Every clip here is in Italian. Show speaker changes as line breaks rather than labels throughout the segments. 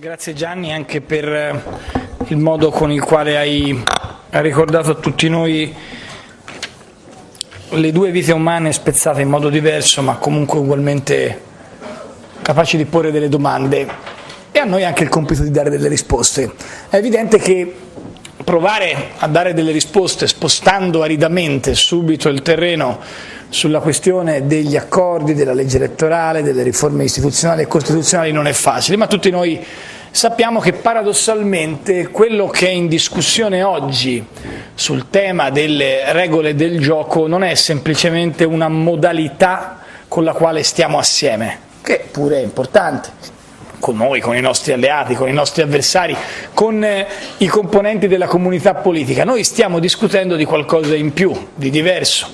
Grazie Gianni anche per eh, il modo con il quale hai ricordato a tutti noi le due vite umane spezzate in modo diverso ma comunque ugualmente capaci di porre delle domande e a noi anche il compito di dare delle risposte. È evidente che provare a dare delle risposte spostando aridamente subito il terreno sulla questione degli accordi, della legge elettorale, delle riforme istituzionali e costituzionali non è facile, ma tutti noi sappiamo che paradossalmente quello che è in discussione oggi sul tema delle regole del gioco non è semplicemente una modalità con la quale stiamo assieme, che pure è importante, con noi, con i nostri alleati, con i nostri avversari, con eh, i componenti della comunità politica. Noi stiamo discutendo di qualcosa in più, di diverso.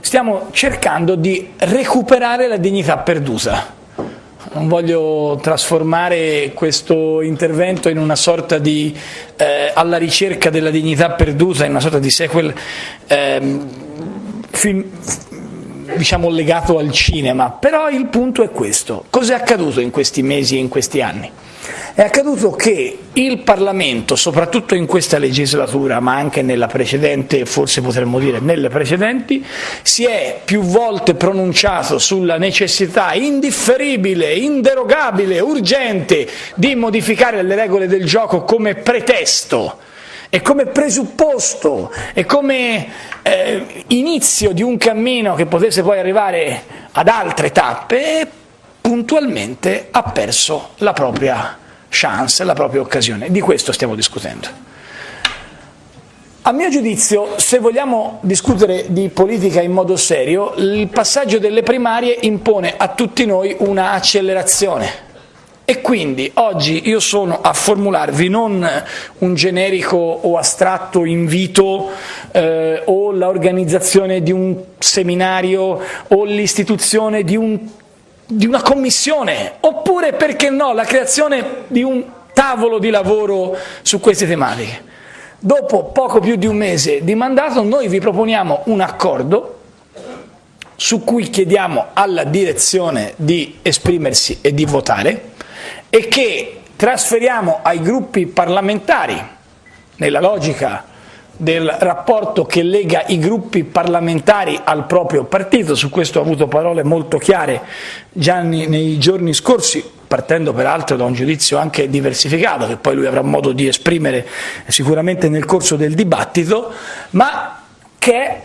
Stiamo cercando di recuperare la dignità perduta. Non voglio trasformare questo intervento in una sorta di eh, alla ricerca della dignità perduta, in una sorta di sequel eh, film, diciamo legato al cinema, però il punto è questo. Cos'è accaduto in questi mesi e in questi anni? È accaduto che il Parlamento, soprattutto in questa legislatura, ma anche nella precedente, forse potremmo dire nelle precedenti, si è più volte pronunciato sulla necessità indifferibile, inderogabile, urgente di modificare le regole del gioco come pretesto e come presupposto e come eh, inizio di un cammino che potesse poi arrivare ad altre tappe, puntualmente ha perso la propria chance, la propria occasione. Di questo stiamo discutendo. A mio giudizio, se vogliamo discutere di politica in modo serio, il passaggio delle primarie impone a tutti noi una accelerazione e quindi oggi io sono a formularvi non un generico o astratto invito eh, o l'organizzazione di un seminario o l'istituzione di, un, di una commissione, oppure perché no, la creazione di un tavolo di lavoro su queste tematiche. Dopo poco più di un mese di mandato noi vi proponiamo un accordo su cui chiediamo alla direzione di esprimersi e di votare, e che trasferiamo ai gruppi parlamentari, nella logica del rapporto che lega i gruppi parlamentari al proprio partito, su questo ho avuto parole molto chiare già nei giorni scorsi, partendo peraltro da un giudizio anche diversificato, che poi lui avrà modo di esprimere sicuramente nel corso del dibattito, ma che è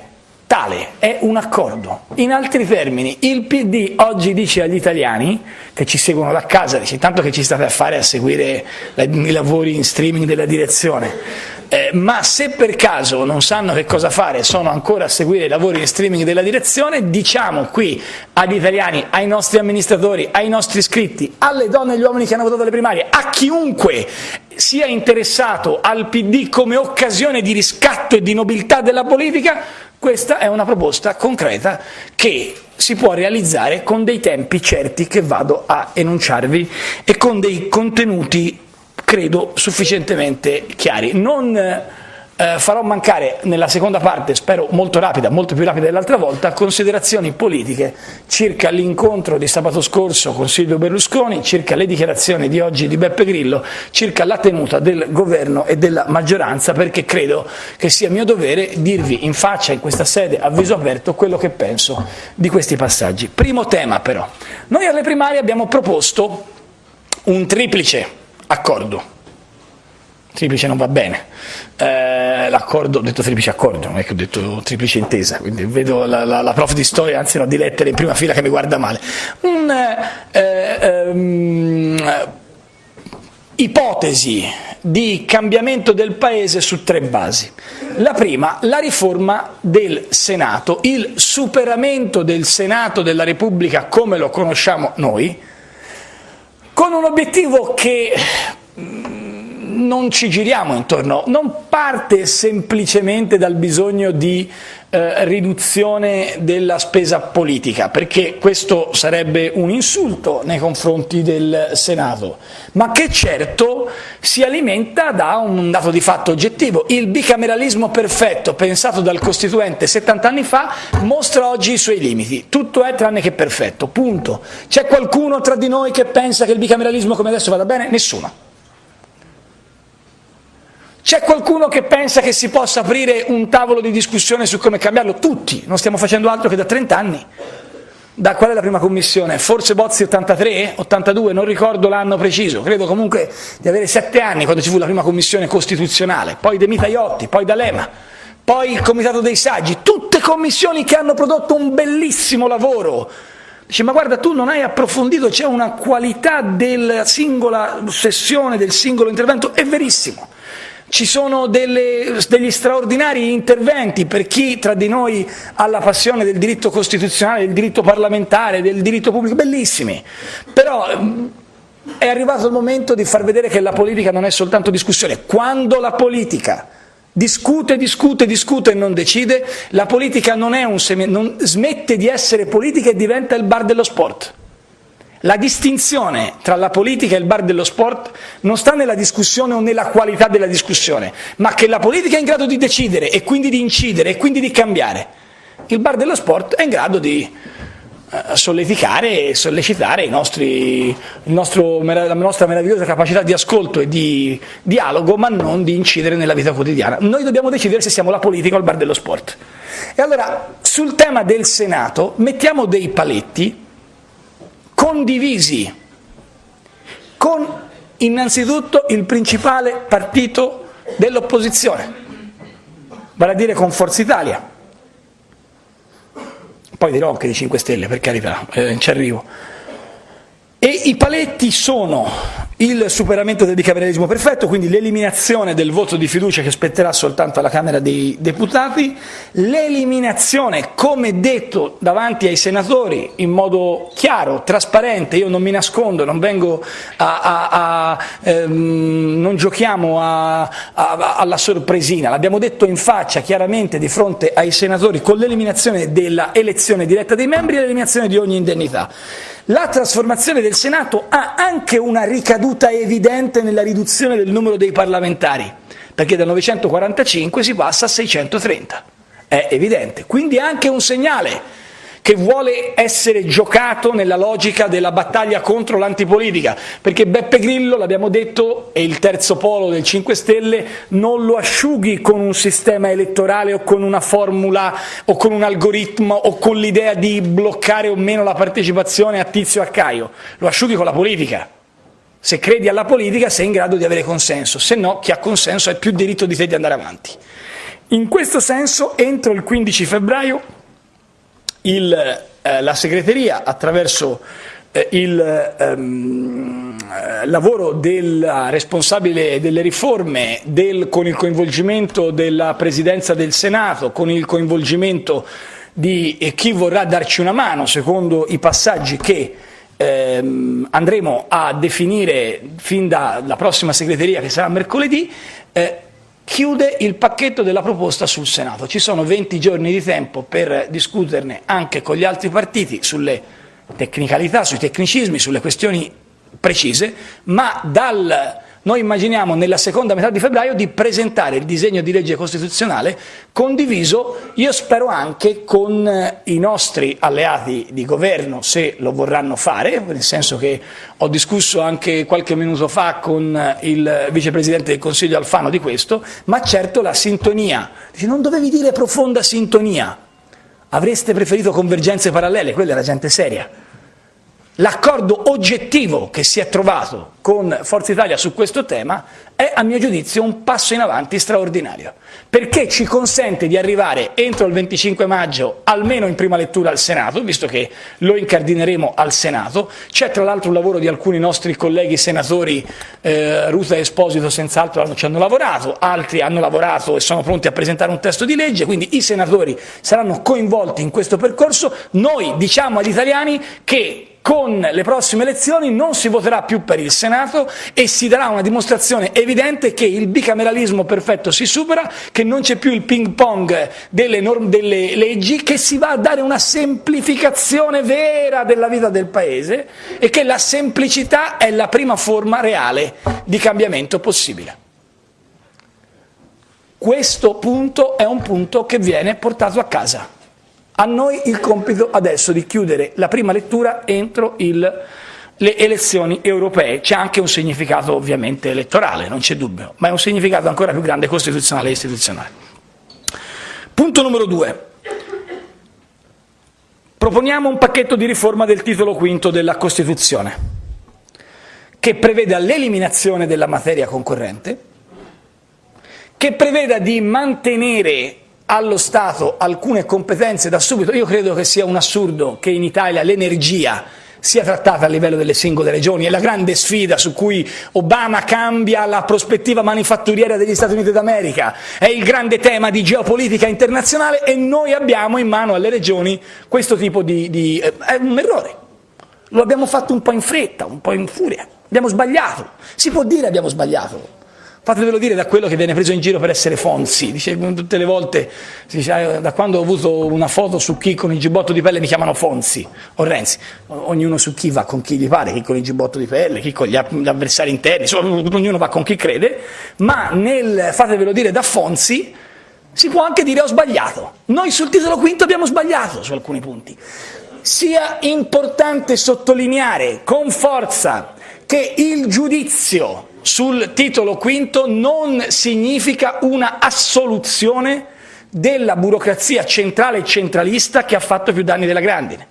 tale, è un accordo. In altri termini, il PD oggi dice agli italiani che ci seguono da casa, dice intanto che ci state a fare a seguire i lavori in streaming della direzione, eh, ma se per caso non sanno che cosa fare, sono ancora a seguire i lavori in streaming della direzione, diciamo qui agli italiani, ai nostri amministratori, ai nostri iscritti, alle donne e agli uomini che hanno votato le primarie, a chiunque sia interessato al PD come occasione di riscatto e di nobiltà della politica, questa è una proposta concreta che si può realizzare con dei tempi certi che vado a enunciarvi e con dei contenuti, credo, sufficientemente chiari. Non eh, farò mancare nella seconda parte, spero molto rapida, molto più rapida dell'altra volta, considerazioni politiche circa l'incontro di sabato scorso con Silvio Berlusconi, circa le dichiarazioni di oggi di Beppe Grillo, circa la tenuta del governo e della maggioranza, perché credo che sia mio dovere dirvi in faccia in questa sede a viso aperto quello che penso di questi passaggi. Primo tema però, noi alle primarie abbiamo proposto un triplice accordo triplice non va bene. Eh, l'accordo, ho detto triplice accordo, non è che ho detto triplice intesa, quindi vedo la, la, la prof di storia, anzi no, di lettere in prima fila che mi guarda male. Un, eh, um, ipotesi di cambiamento del paese su tre basi. La prima, la riforma del Senato, il superamento del Senato della Repubblica come lo conosciamo noi, con un obiettivo che non ci giriamo intorno, non parte semplicemente dal bisogno di eh, riduzione della spesa politica, perché questo sarebbe un insulto nei confronti del Senato, ma che certo si alimenta da un dato di fatto oggettivo. Il bicameralismo perfetto pensato dal Costituente 70 anni fa mostra oggi i suoi limiti, tutto è tranne che perfetto, punto. C'è qualcuno tra di noi che pensa che il bicameralismo come adesso vada bene? Nessuno. C'è qualcuno che pensa che si possa aprire un tavolo di discussione su come cambiarlo? Tutti, non stiamo facendo altro che da 30 anni. Da qual è la prima commissione? Forse Bozzi 83, 82, non ricordo l'anno preciso, credo comunque di avere 7 anni quando ci fu la prima commissione costituzionale, poi De Mita Iotti, poi D'Alema, poi il Comitato dei Saggi, tutte commissioni che hanno prodotto un bellissimo lavoro. Dice, ma guarda, tu non hai approfondito, c'è una qualità della singola sessione, del singolo intervento, è verissimo ci sono delle, degli straordinari interventi per chi tra di noi ha la passione del diritto costituzionale, del diritto parlamentare, del diritto pubblico, bellissimi, però mm, è arrivato il momento di far vedere che la politica non è soltanto discussione, quando la politica discute, discute, discute e non decide, la politica non, non smette di essere politica e diventa il bar dello sport. La distinzione tra la politica e il bar dello sport non sta nella discussione o nella qualità della discussione, ma che la politica è in grado di decidere e quindi di incidere e quindi di cambiare. Il bar dello sport è in grado di eh, solleticare e sollecitare nostri, nostro, la nostra meravigliosa capacità di ascolto e di dialogo, ma non di incidere nella vita quotidiana. Noi dobbiamo decidere se siamo la politica o il bar dello sport. E allora, sul tema del Senato, mettiamo dei paletti condivisi con innanzitutto il principale partito dell'opposizione, vale a dire con Forza Italia. Poi dirò anche di 5 Stelle, per carità, eh, ci arrivo. E i paletti sono il superamento del bicameralismo perfetto, quindi l'eliminazione del voto di fiducia che spetterà soltanto alla Camera dei Deputati, l'eliminazione, come detto davanti ai senatori, in modo chiaro, trasparente, io non mi nascondo, non a, a, a ehm, non giochiamo alla sorpresina, l'abbiamo detto in faccia chiaramente di fronte ai senatori con l'eliminazione della elezione diretta dei membri e l'eliminazione di ogni indennità. La trasformazione del Senato ha anche una ricaduta evidente nella riduzione del numero dei parlamentari, perché da 945 si passa a 630. È evidente. Quindi anche un segnale che vuole essere giocato nella logica della battaglia contro l'antipolitica, perché Beppe Grillo, l'abbiamo detto, è il terzo polo del 5 Stelle, non lo asciughi con un sistema elettorale o con una formula o con un algoritmo o con l'idea di bloccare o meno la partecipazione a Tizio e a Caio, lo asciughi con la politica. Se credi alla politica sei in grado di avere consenso, se no chi ha consenso ha più diritto di te di andare avanti. In questo senso, entro il 15 febbraio il, eh, la segreteria attraverso eh, il ehm, lavoro della responsabile delle riforme del, con il coinvolgimento della Presidenza del Senato, con il coinvolgimento di eh, chi vorrà darci una mano secondo i passaggi che ehm, andremo a definire fin dalla prossima segreteria che sarà mercoledì, eh, chiude il pacchetto della proposta sul Senato. Ci sono 20 giorni di tempo per discuterne anche con gli altri partiti sulle tecnicalità, sui tecnicismi, sulle questioni precise, ma dal noi immaginiamo nella seconda metà di febbraio di presentare il disegno di legge costituzionale condiviso, io spero anche con eh, i nostri alleati di governo, se lo vorranno fare, nel senso che ho discusso anche qualche minuto fa con eh, il vicepresidente del Consiglio Alfano di questo, ma certo la sintonia, non dovevi dire profonda sintonia, avreste preferito convergenze parallele, quella era gente seria. L'accordo oggettivo che si è trovato con Forza Italia su questo tema è a mio giudizio un passo in avanti straordinario, perché ci consente di arrivare entro il 25 maggio almeno in prima lettura al Senato, visto che lo incardineremo al Senato, c'è tra l'altro un lavoro di alcuni nostri colleghi senatori, eh, Ruta e Esposito senz'altro ci hanno lavorato, altri hanno lavorato e sono pronti a presentare un testo di legge, quindi i senatori saranno coinvolti in questo percorso, noi diciamo agli italiani che con le prossime elezioni non si voterà più per il Senato e si darà una dimostrazione evidente che il bicameralismo perfetto si supera, che non c'è più il ping pong delle, delle, leggi, che si va a dare una semplificazione vera della vita del Paese e che la semplicità è la prima forma reale di cambiamento possibile. Questo punto è un punto che viene portato a casa. A noi il compito adesso di chiudere la prima lettura entro il le elezioni europee. C'è anche un significato ovviamente elettorale, non c'è dubbio, ma è un significato ancora più grande costituzionale e istituzionale. Punto numero due. Proponiamo un pacchetto di riforma del titolo quinto della Costituzione, che preveda l'eliminazione della materia concorrente, che preveda di mantenere allo Stato alcune competenze da subito. Io credo che sia un assurdo che in Italia l'energia sia trattata a livello delle singole regioni. È la grande sfida su cui Obama cambia la prospettiva manifatturiera degli Stati Uniti d'America. È il grande tema di geopolitica internazionale e noi abbiamo in mano alle regioni questo tipo di... di eh, è un errore. Lo abbiamo fatto un po' in fretta, un po' in furia. Abbiamo sbagliato. Si può dire abbiamo sbagliato fatevelo dire da quello che viene preso in giro per essere Fonzi, dice tutte le volte, dice, ah, da quando ho avuto una foto su chi con il giubbotto di pelle mi chiamano Fonzi o Renzi, ognuno su chi va con chi gli pare, chi con il giubbotto di pelle, chi con gli avversari interni, insomma, ognuno va con chi crede, ma nel fatevelo dire da Fonzi si può anche dire ho sbagliato, noi sul titolo quinto abbiamo sbagliato su alcuni punti. Sia importante sottolineare con forza che il giudizio sul titolo quinto non significa una assoluzione della burocrazia centrale e centralista che ha fatto più danni della grandine.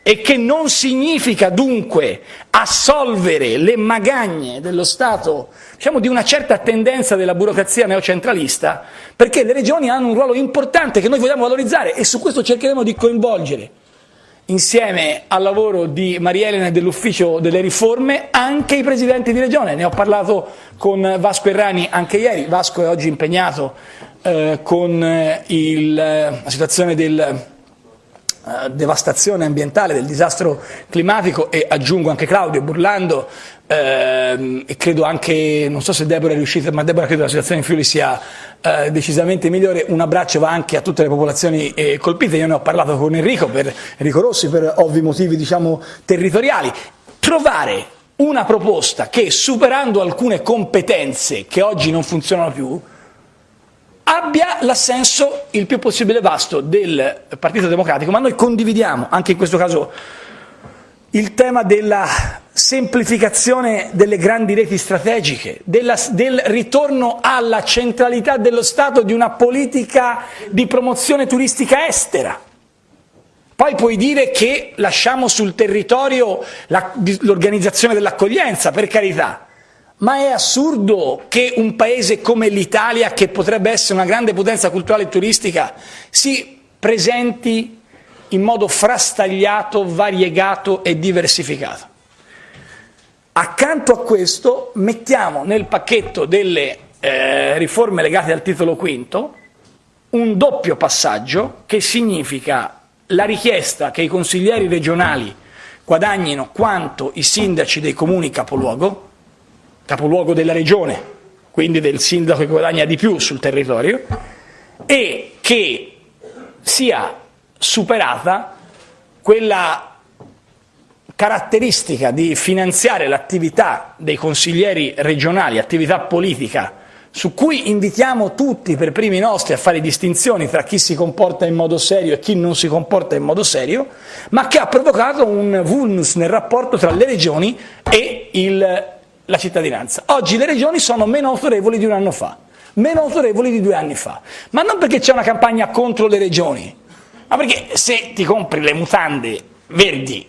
E che non significa dunque assolvere le magagne dello Stato, diciamo di una certa tendenza della burocrazia neocentralista, perché le regioni hanno un ruolo importante che noi vogliamo valorizzare e su questo cercheremo di coinvolgere insieme al lavoro di Maria Elena e dell'ufficio delle riforme anche i presidenti di regione. Ne ho parlato con Vasco Errani anche ieri, Vasco è oggi impegnato eh, con il, la situazione della eh, devastazione ambientale, del disastro climatico e aggiungo anche Claudio Burlando eh, e credo anche, non so se Deborah è riuscita, ma Deborah credo che la situazione in Friuli sia eh, decisamente migliore, un abbraccio va anche a tutte le popolazioni eh, colpite, io ne ho parlato con Enrico, per, Enrico Rossi per ovvi motivi diciamo, territoriali, trovare una proposta che superando alcune competenze che oggi non funzionano più, abbia l'assenso il più possibile vasto del Partito Democratico, ma noi condividiamo anche in questo caso il tema della semplificazione delle grandi reti strategiche, della, del ritorno alla centralità dello Stato di una politica di promozione turistica estera. Poi puoi dire che lasciamo sul territorio l'organizzazione dell'accoglienza, per carità, ma è assurdo che un paese come l'Italia, che potrebbe essere una grande potenza culturale e turistica, si presenti in modo frastagliato, variegato e diversificato. Accanto a questo mettiamo nel pacchetto delle eh, riforme legate al titolo quinto un doppio passaggio che significa la richiesta che i consiglieri regionali guadagnino quanto i sindaci dei comuni capoluogo, capoluogo della regione, quindi del sindaco che guadagna di più sul territorio, e che sia superata quella caratteristica di finanziare l'attività dei consiglieri regionali, attività politica, su cui invitiamo tutti per primi nostri a fare distinzioni tra chi si comporta in modo serio e chi non si comporta in modo serio, ma che ha provocato un vulnus nel rapporto tra le regioni e il, la cittadinanza. Oggi le regioni sono meno autorevoli di un anno fa, meno autorevoli di due anni fa, ma non perché c'è una campagna contro le regioni, ma perché se ti compri le mutande verdi,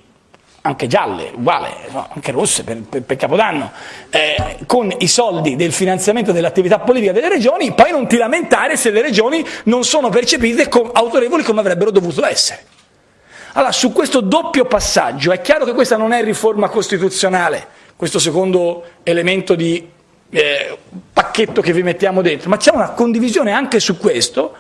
anche gialle, uguale, no, anche rosse per, per, per Capodanno, eh, con i soldi del finanziamento dell'attività politica delle regioni, poi non ti lamentare se le regioni non sono percepite com autorevoli come avrebbero dovuto essere. Allora, su questo doppio passaggio, è chiaro che questa non è riforma costituzionale, questo secondo elemento di eh, pacchetto che vi mettiamo dentro, ma c'è una condivisione anche su questo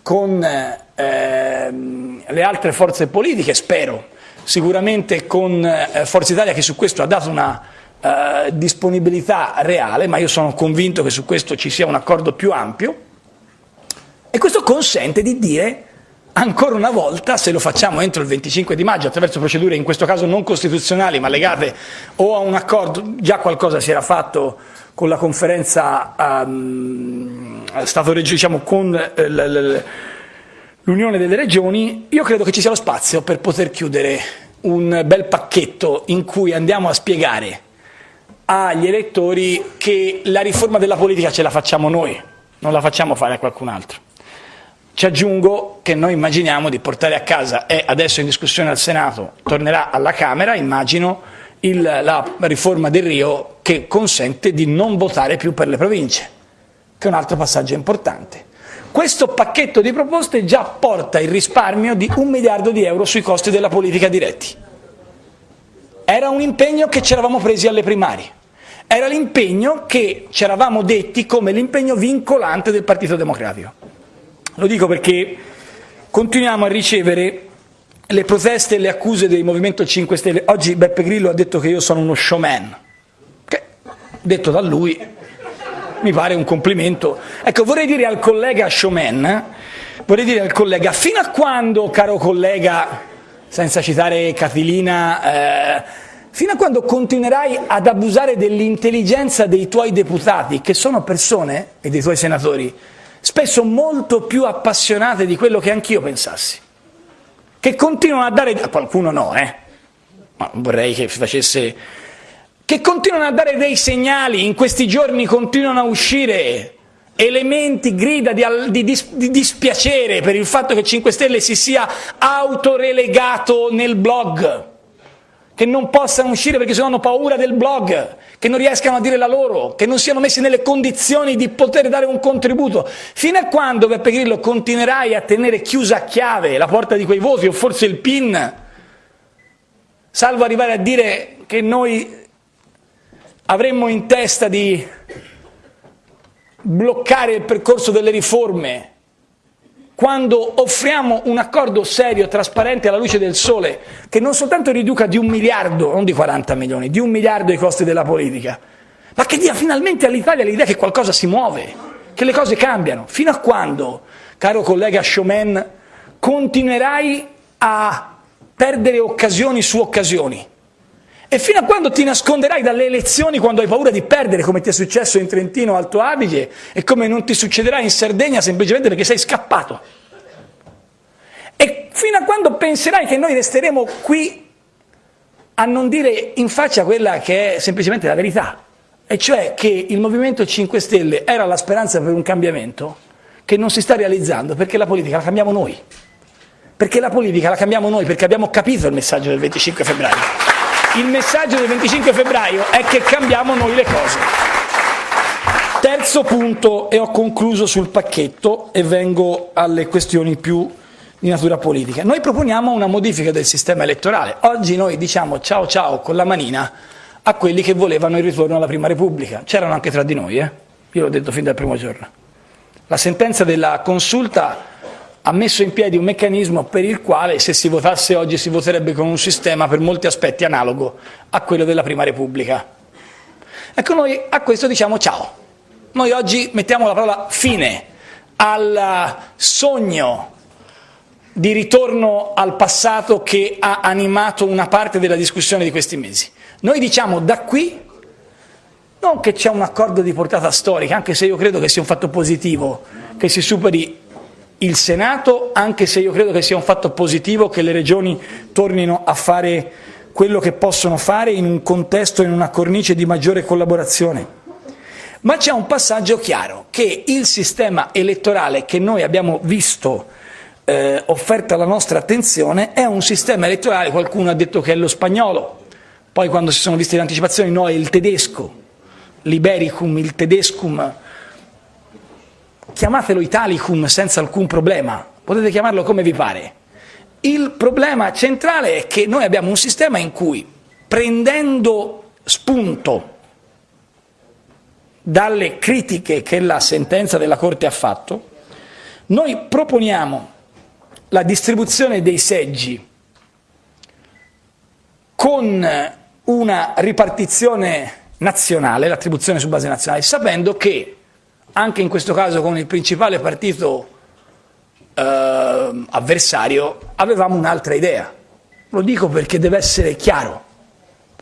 con ehm, le altre forze politiche, spero, sicuramente con eh, Forza Italia che su questo ha dato una eh, disponibilità reale, ma io sono convinto che su questo ci sia un accordo più ampio. E questo consente di dire ancora una volta, se lo facciamo entro il 25 di maggio attraverso procedure in questo caso non costituzionali ma legate o a un accordo, già qualcosa si era fatto con la conferenza um, Stato diciamo, con eh, l'Unione delle Regioni, io credo che ci sia lo spazio per poter chiudere un bel pacchetto in cui andiamo a spiegare agli elettori che la riforma della politica ce la facciamo noi, non la facciamo fare a qualcun altro. Ci aggiungo che noi immaginiamo di portare a casa, è adesso in discussione al Senato, tornerà alla Camera, immagino, il, la riforma del Rio che consente di non votare più per le province, che è un altro passaggio importante. Questo pacchetto di proposte già porta il risparmio di un miliardo di euro sui costi della politica diretti. Era un impegno che ci eravamo presi alle primarie, era l'impegno che ci eravamo detti come l'impegno vincolante del Partito Democratico. Lo dico perché continuiamo a ricevere le proteste e le accuse del Movimento 5 Stelle. Oggi Beppe Grillo ha detto che io sono uno showman, che detto da lui mi pare un complimento. Ecco, vorrei dire al collega showman, vorrei dire al collega, fino a quando, caro collega, senza citare Catilina, eh, fino a quando continuerai ad abusare dell'intelligenza dei tuoi deputati, che sono persone, e dei tuoi senatori, spesso molto più appassionate di quello che anch'io pensassi, che continuano a dare, a qualcuno no, eh, ma vorrei che facesse, che continuano a dare dei segnali, in questi giorni continuano a uscire elementi, grida di, di, di, dispiacere per il fatto che 5 Stelle si sia autorelegato nel blog, che non possano uscire perché se no hanno paura del blog, che non riescano a dire la loro, che non siano messi nelle condizioni di poter dare un contributo. Fino a quando, Beppe Grillo, continuerai a tenere chiusa a chiave la porta di quei voti o forse il PIN, salvo arrivare a dire che noi avremmo in testa di bloccare il percorso delle riforme quando offriamo un accordo serio, trasparente alla luce del sole, che non soltanto riduca di un miliardo, non di 40 milioni, di un miliardo i costi della politica, ma che dia finalmente all'Italia l'idea che qualcosa si muove, che le cose cambiano. Fino a quando, caro collega Showman, continuerai a perdere occasioni su occasioni? E fino a quando ti nasconderai dalle elezioni quando hai paura di perdere, come ti è successo in Trentino Alto Adige e come non ti succederà in Sardegna semplicemente perché sei scappato. E fino a quando penserai che noi resteremo qui a non dire in faccia quella che è semplicemente la verità, e cioè che il Movimento 5 Stelle era la speranza per un cambiamento che non si sta realizzando perché la politica la cambiamo noi. Perché la politica la cambiamo noi, perché abbiamo capito il messaggio del 25 febbraio. Il messaggio del 25 febbraio è che cambiamo noi le cose. Terzo punto, e ho concluso sul pacchetto e vengo alle questioni più di natura politica. Noi proponiamo una modifica del sistema elettorale. Oggi noi diciamo ciao ciao con la manina a quelli che volevano il ritorno alla Prima Repubblica. C'erano anche tra di noi, eh? io l'ho detto fin dal primo giorno. La sentenza della consulta ha messo in piedi un meccanismo per il quale se si votasse oggi si voterebbe con un sistema per molti aspetti analogo a quello della Prima Repubblica. Ecco noi a questo diciamo ciao. Noi oggi mettiamo la parola fine al sogno di ritorno al passato che ha animato una parte della discussione di questi mesi. Noi diciamo da qui non che c'è un accordo di portata storica, anche se io credo che sia un fatto positivo che si superi il Senato, anche se io credo che sia un fatto positivo che le regioni tornino a fare quello che possono fare in un contesto, in una cornice di maggiore collaborazione. Ma c'è un passaggio chiaro, che il sistema elettorale che noi abbiamo visto eh, offerto alla nostra attenzione è un sistema elettorale, qualcuno ha detto che è lo spagnolo, poi quando si sono viste le anticipazioni no, è il tedesco, l'ibericum, il tedescum, chiamatelo Italicum senza alcun problema, potete chiamarlo come vi pare. Il problema centrale è che noi abbiamo un sistema in cui, prendendo spunto dalle critiche che la sentenza della Corte ha fatto, noi proponiamo la distribuzione dei seggi con una ripartizione nazionale, l'attribuzione su base nazionale, sapendo che anche in questo caso con il principale partito eh, avversario, avevamo un'altra idea. Lo dico perché deve essere chiaro.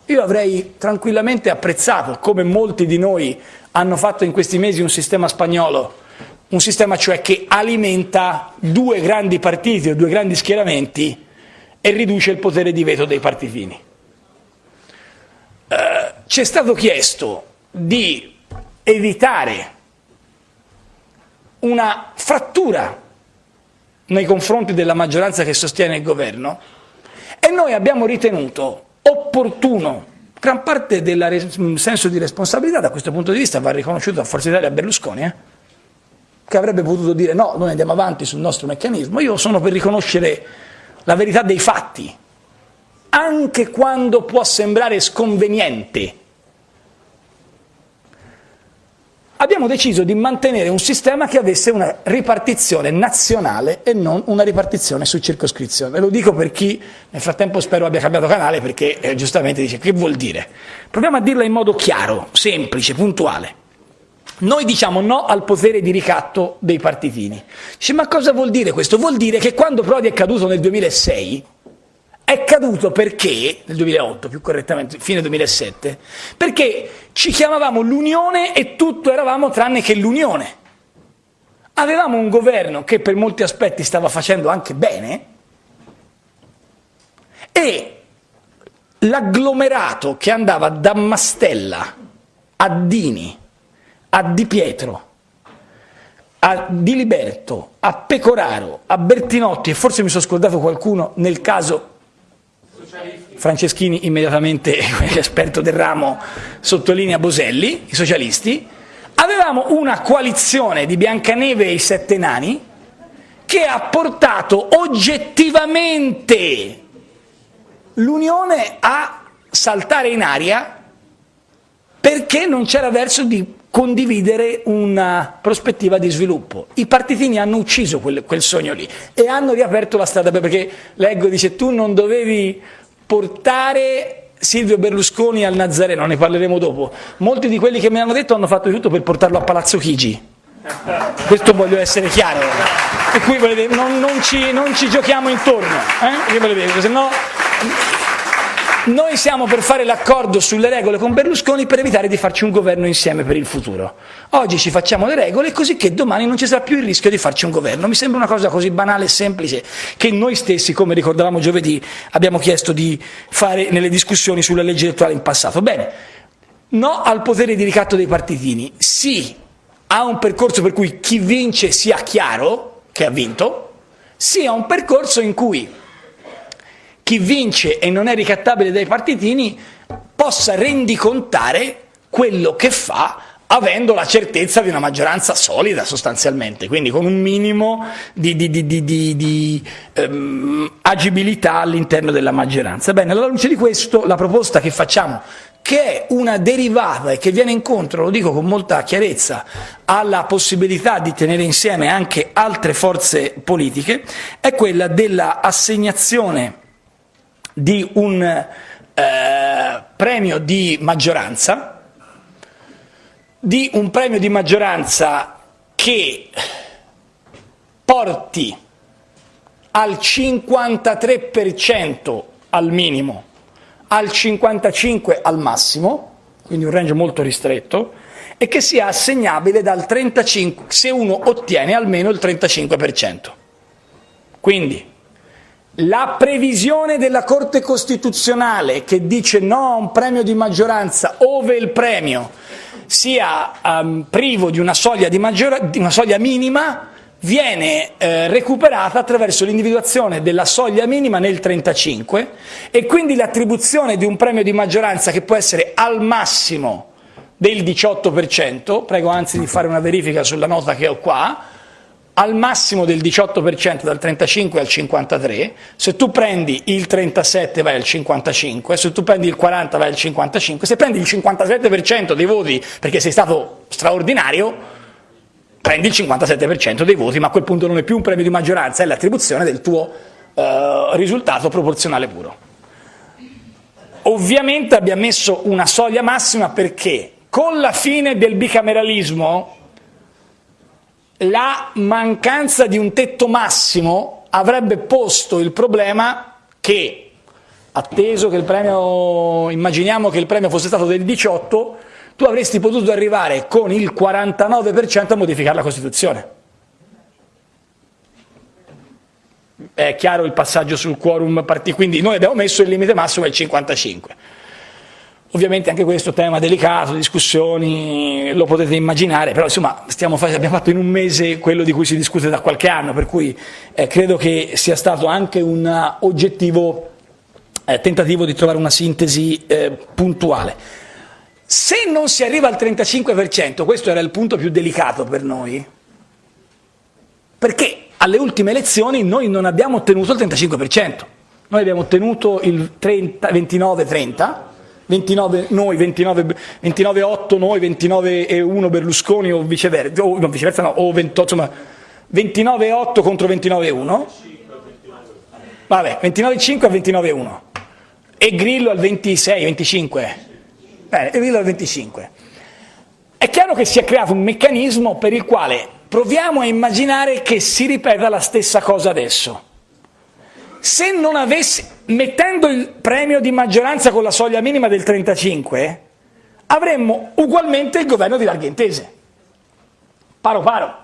Io avrei tranquillamente apprezzato, come molti di noi hanno fatto in questi mesi, un sistema spagnolo, un sistema cioè che alimenta due grandi partiti o due grandi schieramenti e riduce il potere di veto dei partitini. Eh, ci è stato chiesto di evitare una frattura nei confronti della maggioranza che sostiene il governo e noi abbiamo ritenuto opportuno, gran parte del senso di responsabilità da questo punto di vista va riconosciuto a Forza Italia e a Berlusconi, eh? che avrebbe potuto dire no, noi andiamo avanti sul nostro meccanismo, io sono per riconoscere la verità dei fatti, anche quando può sembrare sconveniente abbiamo deciso di mantenere un sistema che avesse una ripartizione nazionale e non una ripartizione su circoscrizione. Lo dico per chi nel frattempo spero abbia cambiato canale perché eh, giustamente dice che vuol dire. Proviamo a dirla in modo chiaro, semplice, puntuale. Noi diciamo no al potere di ricatto dei partitini. Dice, ma cosa vuol dire questo? Vuol dire che quando Prodi è caduto nel 2006 è caduto perché, nel 2008 più correttamente, fine 2007, perché ci chiamavamo l'Unione e tutto eravamo tranne che l'Unione. Avevamo un governo che per molti aspetti stava facendo anche bene e l'agglomerato che andava da Mastella a Dini, a Di Pietro, a Di Liberto, a Pecoraro, a Bertinotti e forse mi sono scordato qualcuno nel caso Franceschini immediatamente, esperto del ramo, sottolinea Boselli, i socialisti, avevamo una coalizione di Biancaneve e i Sette Nani che ha portato oggettivamente l'Unione a saltare in aria perché non c'era verso di condividere una prospettiva di sviluppo. I partitini hanno ucciso quel, quel, sogno lì e hanno riaperto la strada perché leggo, dice tu non dovevi portare Silvio Berlusconi al Nazareno, ne parleremo dopo. Molti di quelli che mi hanno detto hanno fatto di tutto per portarlo a Palazzo Chigi. Questo voglio essere chiaro. E qui volete, non, non, ci, non, ci, giochiamo intorno, eh? se no noi siamo per fare l'accordo sulle regole con Berlusconi per evitare di farci un governo insieme per il futuro. Oggi ci facciamo le regole così che domani non ci sarà più il rischio di farci un governo. Mi sembra una cosa così banale e semplice che noi stessi, come ricordavamo giovedì, abbiamo chiesto di fare nelle discussioni sulla legge elettorale in passato. Bene, no al potere di ricatto dei partitini, sì a un percorso per cui chi vince sia chiaro che ha vinto, sì a un percorso in cui chi vince e non è ricattabile dai partitini possa rendicontare quello che fa avendo la certezza di una maggioranza solida sostanzialmente, quindi con un minimo di, di, di, di ehm, agibilità all'interno della maggioranza. Bene, alla luce di questo la proposta che facciamo, che è una derivata e che viene incontro, lo dico con molta chiarezza, alla possibilità di tenere insieme anche altre forze politiche, è quella dell'assegnazione di un eh, premio di maggioranza, di un premio di maggioranza che porti al 53% al minimo, al 55% al massimo, quindi un range molto ristretto, e che sia assegnabile dal 35% se uno ottiene almeno il 35%. Quindi la previsione della Corte Costituzionale che dice no a un premio di maggioranza ove il premio sia um, privo di una soglia, di, di una soglia minima viene eh, recuperata attraverso l'individuazione della soglia minima nel 35 e quindi l'attribuzione di un premio di maggioranza che può essere al massimo del 18%, prego anzi di fare una verifica sulla nota che ho qua, al massimo del 18% dal 35 al 53, se tu prendi il 37 vai al 55, se tu prendi il 40 vai al 55, se prendi il 57% dei voti perché sei stato straordinario, prendi il 57% dei voti, ma a quel punto non è più un premio di maggioranza, è l'attribuzione del tuo eh, risultato proporzionale puro. Ovviamente abbiamo messo una soglia massima perché con la fine del bicameralismo la mancanza di un tetto massimo avrebbe posto il problema che, atteso che il premio, immaginiamo che il premio fosse stato del 18, tu avresti potuto arrivare con il 49% a modificare la Costituzione. è chiaro il passaggio sul quorum, quindi noi abbiamo messo il limite massimo al 55. Ovviamente anche questo tema delicato, discussioni, lo potete immaginare, però insomma abbiamo fatto in un mese quello di cui si discute da qualche anno, per cui eh, credo che sia stato anche un oggettivo eh, tentativo di trovare una sintesi eh, puntuale. Se non si arriva al 35%, questo era il punto più delicato per noi, perché alle ultime elezioni noi non abbiamo ottenuto il 35%, noi abbiamo ottenuto il 29-30%, 29 noi, 29, 29 8 noi, 29 e 1 Berlusconi o viceversa, o, no, viceversa no, o 28, insomma 29 8 contro 29 1. Vabbè, 29 5 a 29 1. E Grillo al 26, 25. Bene, Grillo al 25. È chiaro che si è creato un meccanismo per il quale proviamo a immaginare che si ripeta la stessa cosa adesso. Se non avessi, mettendo il premio di maggioranza con la soglia minima del 35, avremmo ugualmente il governo di larghe intese. Paro paro.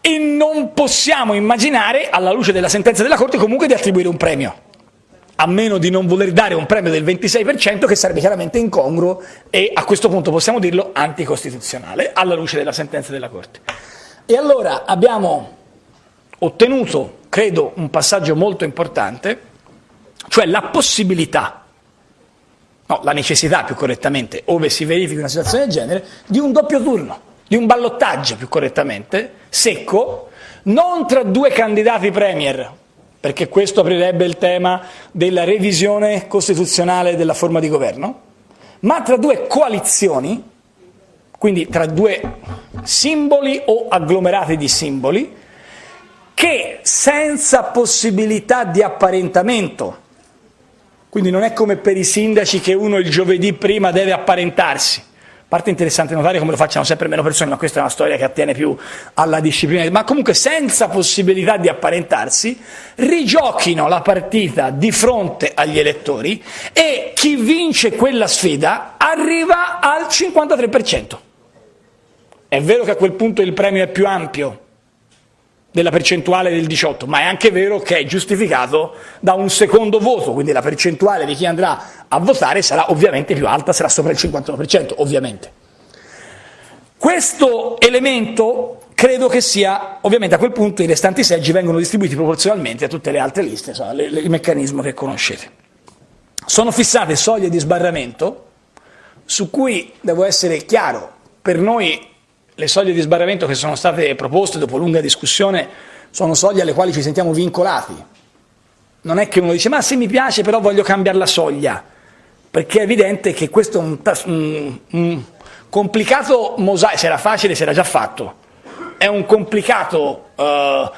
E non possiamo immaginare, alla luce della sentenza della Corte, comunque di attribuire un premio a meno di non voler dare un premio del 26% che sarebbe chiaramente incongruo e a questo punto possiamo dirlo anticostituzionale alla luce della sentenza della Corte. E allora abbiamo ottenuto, credo, un passaggio molto importante, cioè la possibilità, no, la necessità più correttamente, ove si verifichi una situazione del genere, di un doppio turno, di un ballottaggio più correttamente, secco, non tra due candidati premier, perché questo aprirebbe il tema della revisione costituzionale della forma di governo, ma tra due coalizioni, quindi tra due simboli o agglomerati di simboli, che senza possibilità di apparentamento, quindi non è come per i sindaci che uno il giovedì prima deve apparentarsi, parte interessante notare come lo facciano sempre meno persone, ma questa è una storia che attiene più alla disciplina, ma comunque senza possibilità di apparentarsi, rigiochino la partita di fronte agli elettori e chi vince quella sfida arriva al 53%. È vero che a quel punto il premio è più ampio, della percentuale del 18, ma è anche vero che è giustificato da un secondo voto, quindi la percentuale di chi andrà a votare sarà ovviamente più alta, sarà sopra il 51%, ovviamente. Questo elemento credo che sia, ovviamente a quel punto i restanti seggi vengono distribuiti proporzionalmente a tutte le altre liste, insomma, le, le, il meccanismo che conoscete. Sono fissate soglie di sbarramento su cui, devo essere chiaro, per noi le soglie di sbarramento che sono state proposte dopo lunga discussione sono soglie alle quali ci sentiamo vincolati. Non è che uno dice ma se mi piace però voglio cambiare la soglia, perché è evidente che questo è un, un, un complicato mosaico, se era facile si era già fatto, è un complicato uh,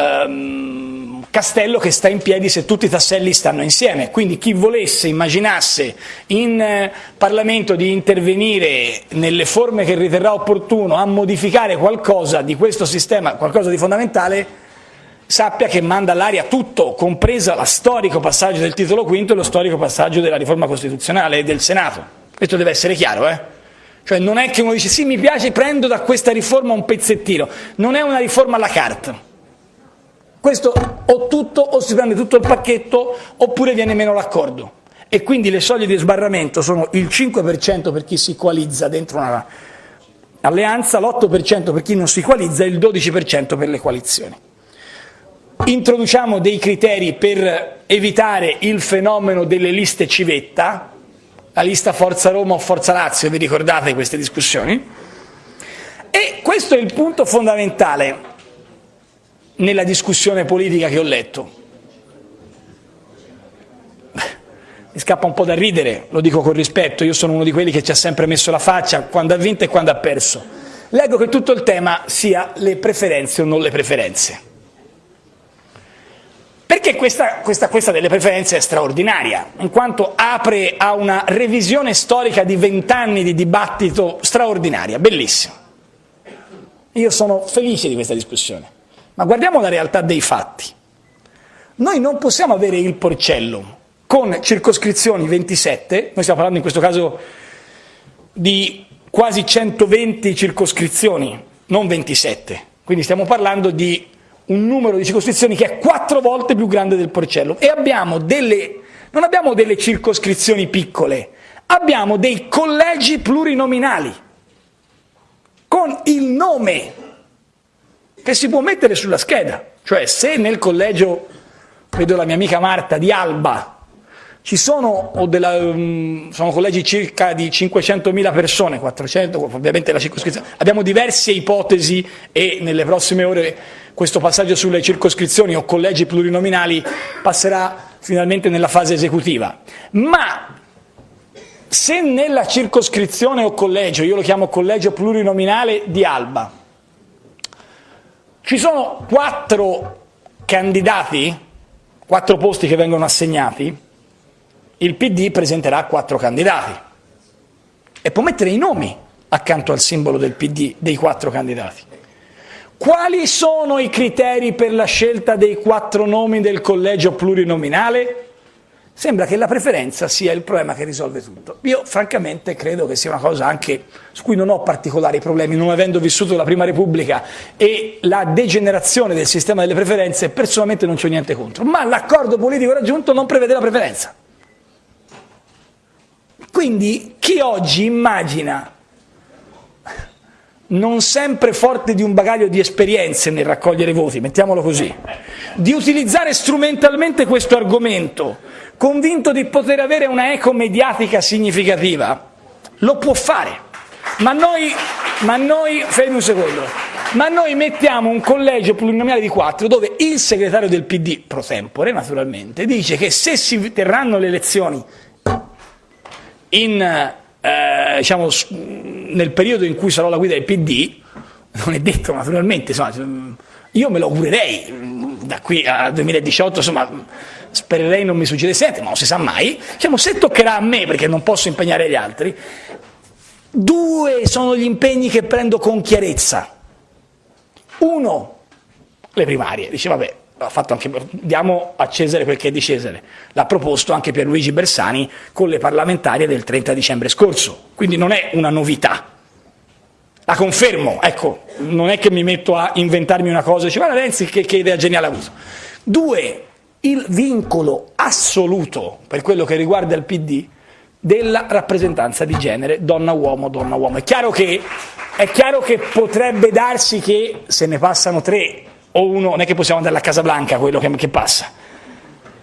um, castello che sta in piedi se tutti i tasselli stanno insieme. Quindi chi volesse, immaginasse in eh, Parlamento di intervenire nelle forme che riterrà opportuno a modificare qualcosa di questo sistema, qualcosa di fondamentale, sappia che manda all'aria tutto, compresa lo storico passaggio del titolo quinto e lo storico passaggio della riforma costituzionale e del Senato. Questo deve essere chiaro, eh? Cioè non è che uno dice sì mi piace, prendo da questa riforma un pezzettino, non è una riforma alla carta questo o tutto o si prende tutto il pacchetto oppure viene meno l'accordo. E quindi le soglie di sbarramento sono il 5% per chi si coalizza dentro una alleanza, l'8% per chi non si coalizza e il 12% per le coalizioni. Introduciamo dei criteri per evitare il fenomeno delle liste civetta, la lista Forza Roma o Forza Lazio, vi ricordate queste discussioni? E questo è il punto fondamentale nella discussione politica che ho letto. Mi scappa un po' da ridere, lo dico con rispetto, io sono uno di quelli che ci ha sempre messo la faccia quando ha vinto e quando ha perso. Leggo che tutto il tema sia le preferenze o non le preferenze. Perché questa, questa, questa delle preferenze è straordinaria, in quanto apre a una revisione storica di vent'anni di dibattito straordinaria, bellissima. Io sono felice di questa discussione. Ma guardiamo la realtà dei fatti. Noi non possiamo avere il porcello con circoscrizioni 27, noi stiamo parlando in questo caso di quasi 120 circoscrizioni, non 27, quindi stiamo parlando di un numero di circoscrizioni che è quattro volte più grande del Porcello e abbiamo delle, non abbiamo delle circoscrizioni piccole, abbiamo dei collegi plurinominali con il nome che si può mettere sulla scheda, cioè se nel collegio, vedo la mia amica Marta di Alba, ci sono, della, um, sono collegi circa di 500.000 persone, 400 ovviamente la circoscrizione, abbiamo diverse ipotesi e nelle prossime ore questo passaggio sulle circoscrizioni o collegi plurinominali passerà finalmente nella fase esecutiva. Ma se nella circoscrizione o collegio, io lo chiamo collegio plurinominale di Alba, ci sono quattro candidati, quattro posti che vengono assegnati, il PD presenterà quattro candidati e può mettere i nomi accanto al simbolo del PD dei quattro candidati. Quali sono i criteri per la scelta dei quattro nomi del collegio plurinominale? Sembra che la preferenza sia il problema che risolve tutto. Io francamente credo che sia una cosa anche su cui non ho particolari problemi, non avendo vissuto la Prima Repubblica e la degenerazione del sistema delle preferenze, personalmente non c'ho niente contro, ma l'accordo politico raggiunto non prevede la preferenza. Quindi chi oggi immagina, non sempre forte di un bagaglio di esperienze nel raccogliere voti, mettiamolo così, di utilizzare strumentalmente questo argomento, convinto di poter avere una eco mediatica significativa, lo può fare. Ma noi, ma noi, fermi un secondo, ma noi mettiamo un collegio plurinominale di quattro dove il segretario del PD, pro tempore naturalmente, dice che se si terranno le elezioni in, eh, diciamo, nel periodo in cui sarò la guida del PD, non è detto naturalmente, insomma, io me lo augurerei, da qui al 2018 insomma, spererei non mi succedesse niente, ma non si sa mai, diciamo, se toccherà a me perché non posso impegnare gli altri, due sono gli impegni che prendo con chiarezza. Uno, le primarie, dice vabbè, anche, diamo a Cesare quel che è di Cesare, l'ha proposto anche Pierluigi Bersani con le parlamentarie del 30 dicembre scorso, quindi non è una novità. La confermo, ecco, non è che mi metto a inventarmi una cosa e dice guarda Renzi che, che idea geniale ha avuto. Due, il vincolo assoluto per quello che riguarda il PD della rappresentanza di genere donna-uomo, donna-uomo. È, è chiaro che potrebbe darsi che se ne passano tre o uno, non è che possiamo andare a Casa Blanca quello che, che passa.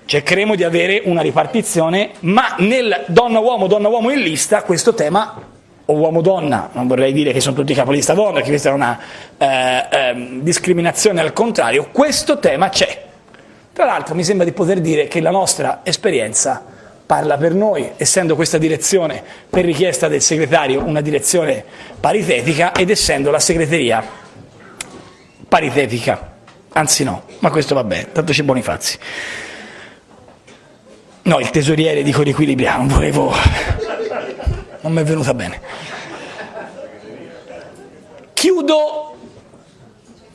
Cercheremo di avere una ripartizione, ma nel donna-uomo, donna-uomo in lista questo tema o uomo-donna, non vorrei dire che sono tutti capolista donna, perché questa è una eh, eh, discriminazione al contrario, questo tema c'è. Tra l'altro mi sembra di poter dire che la nostra esperienza parla per noi, essendo questa direzione per richiesta del segretario una direzione paritetica ed essendo la segreteria paritetica. Anzi no, ma questo va bene, tanto c'è Bonifazzi. No, il tesoriere dico riequilibriamo, volevo... non mi è venuta bene. Chiudo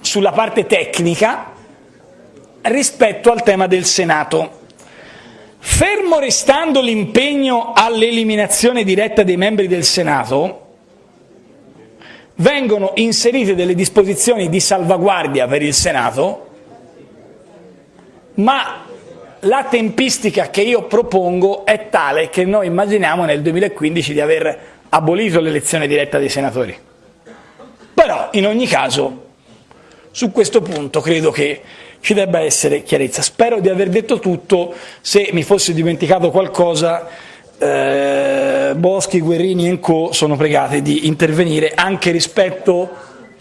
sulla parte tecnica rispetto al tema del Senato. Fermo restando l'impegno all'eliminazione diretta dei membri del Senato, vengono inserite delle disposizioni di salvaguardia per il Senato, ma la tempistica che io propongo è tale che noi immaginiamo nel 2015 di aver abolito l'elezione diretta dei senatori. Però, in ogni caso, su questo punto credo che ci debba essere chiarezza. Spero di aver detto tutto, se mi fossi dimenticato qualcosa eh, Boschi, Guerrini e Co sono pregati di intervenire anche rispetto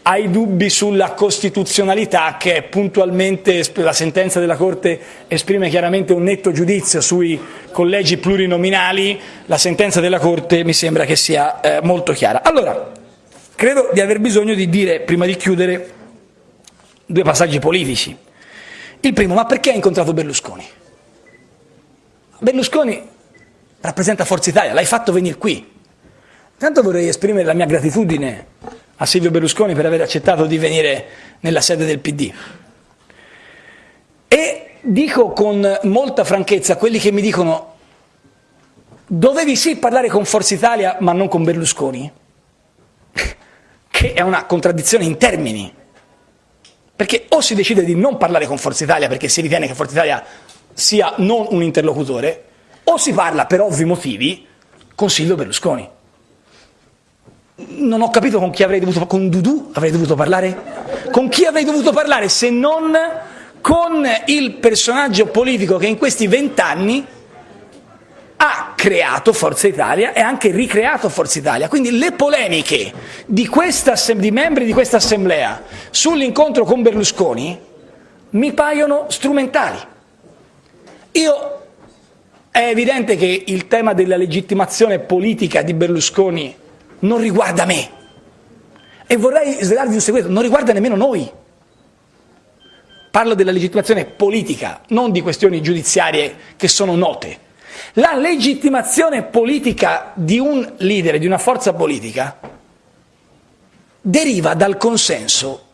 ai dubbi sulla costituzionalità che puntualmente la sentenza della Corte esprime chiaramente un netto giudizio sui collegi plurinominali, la sentenza della Corte mi sembra che sia eh, molto chiara. Allora, credo di aver bisogno di dire, prima di chiudere, due passaggi politici. Il primo, ma perché ha incontrato Berlusconi? Berlusconi rappresenta Forza Italia, l'hai fatto venire qui. Intanto vorrei esprimere la mia gratitudine a Silvio Berlusconi per aver accettato di venire nella sede del PD. E dico con molta franchezza a quelli che mi dicono dovevi sì parlare con Forza Italia ma non con Berlusconi, che è una contraddizione in termini, perché o si decide di non parlare con Forza Italia perché si ritiene che Forza Italia sia non un interlocutore, o si parla per ovvi motivi con Silvio Berlusconi. Non ho capito con chi avrei dovuto, con Dudu avrei dovuto parlare? Con chi avrei dovuto parlare se non con il personaggio politico che in questi vent'anni ha creato Forza Italia e anche ricreato Forza Italia. Quindi le polemiche di, questa, di membri di questa assemblea sull'incontro con Berlusconi mi paiono strumentali. Io è evidente che il tema della legittimazione politica di Berlusconi non riguarda me e vorrei svelarvi un segreto, non riguarda nemmeno noi. Parlo della legittimazione politica, non di questioni giudiziarie che sono note. La legittimazione politica di un leader, di una forza politica, deriva dal consenso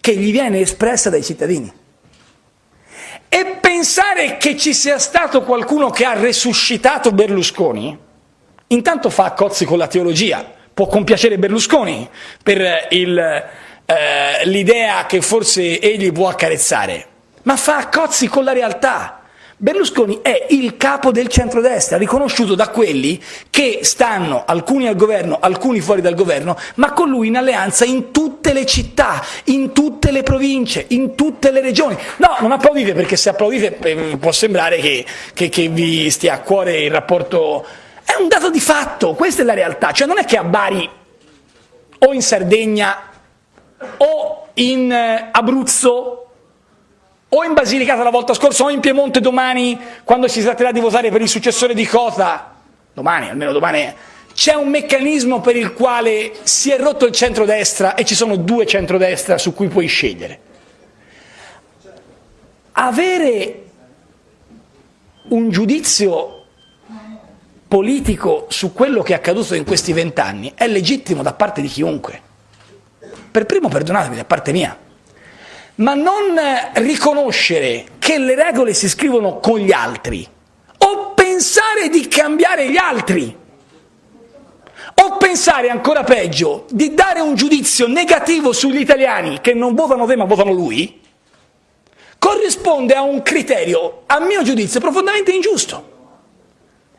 che gli viene espressa dai cittadini. E pensare che ci sia stato qualcuno che ha resuscitato Berlusconi, intanto fa cozzi con la teologia, può compiacere Berlusconi per eh, l'idea che forse egli può accarezzare, ma fa cozzi con la realtà. Berlusconi è il capo del centrodestra, riconosciuto da quelli che stanno, alcuni al governo, alcuni fuori dal governo, ma con lui in alleanza in tutte le città, in tutte le province, in tutte le regioni. No, non applaudite perché se applaudite eh, può sembrare che, che, che vi stia a cuore il rapporto... È un dato di fatto, questa è la realtà, cioè non è che a Bari o in Sardegna o in eh, Abruzzo o in Basilicata la volta scorsa o in Piemonte domani quando si tratterà di votare per il successore di Cota, domani, almeno domani, c'è un meccanismo per il quale si è rotto il centrodestra e ci sono due centrodestra su cui puoi scegliere. Avere un giudizio politico su quello che è accaduto in questi vent'anni è legittimo da parte di chiunque. Per primo perdonatemi da parte mia ma non riconoscere che le regole si scrivono con gli altri, o pensare di cambiare gli altri, o pensare ancora peggio di dare un giudizio negativo sugli italiani che non votano te ma votano lui, corrisponde a un criterio, a mio giudizio, profondamente ingiusto.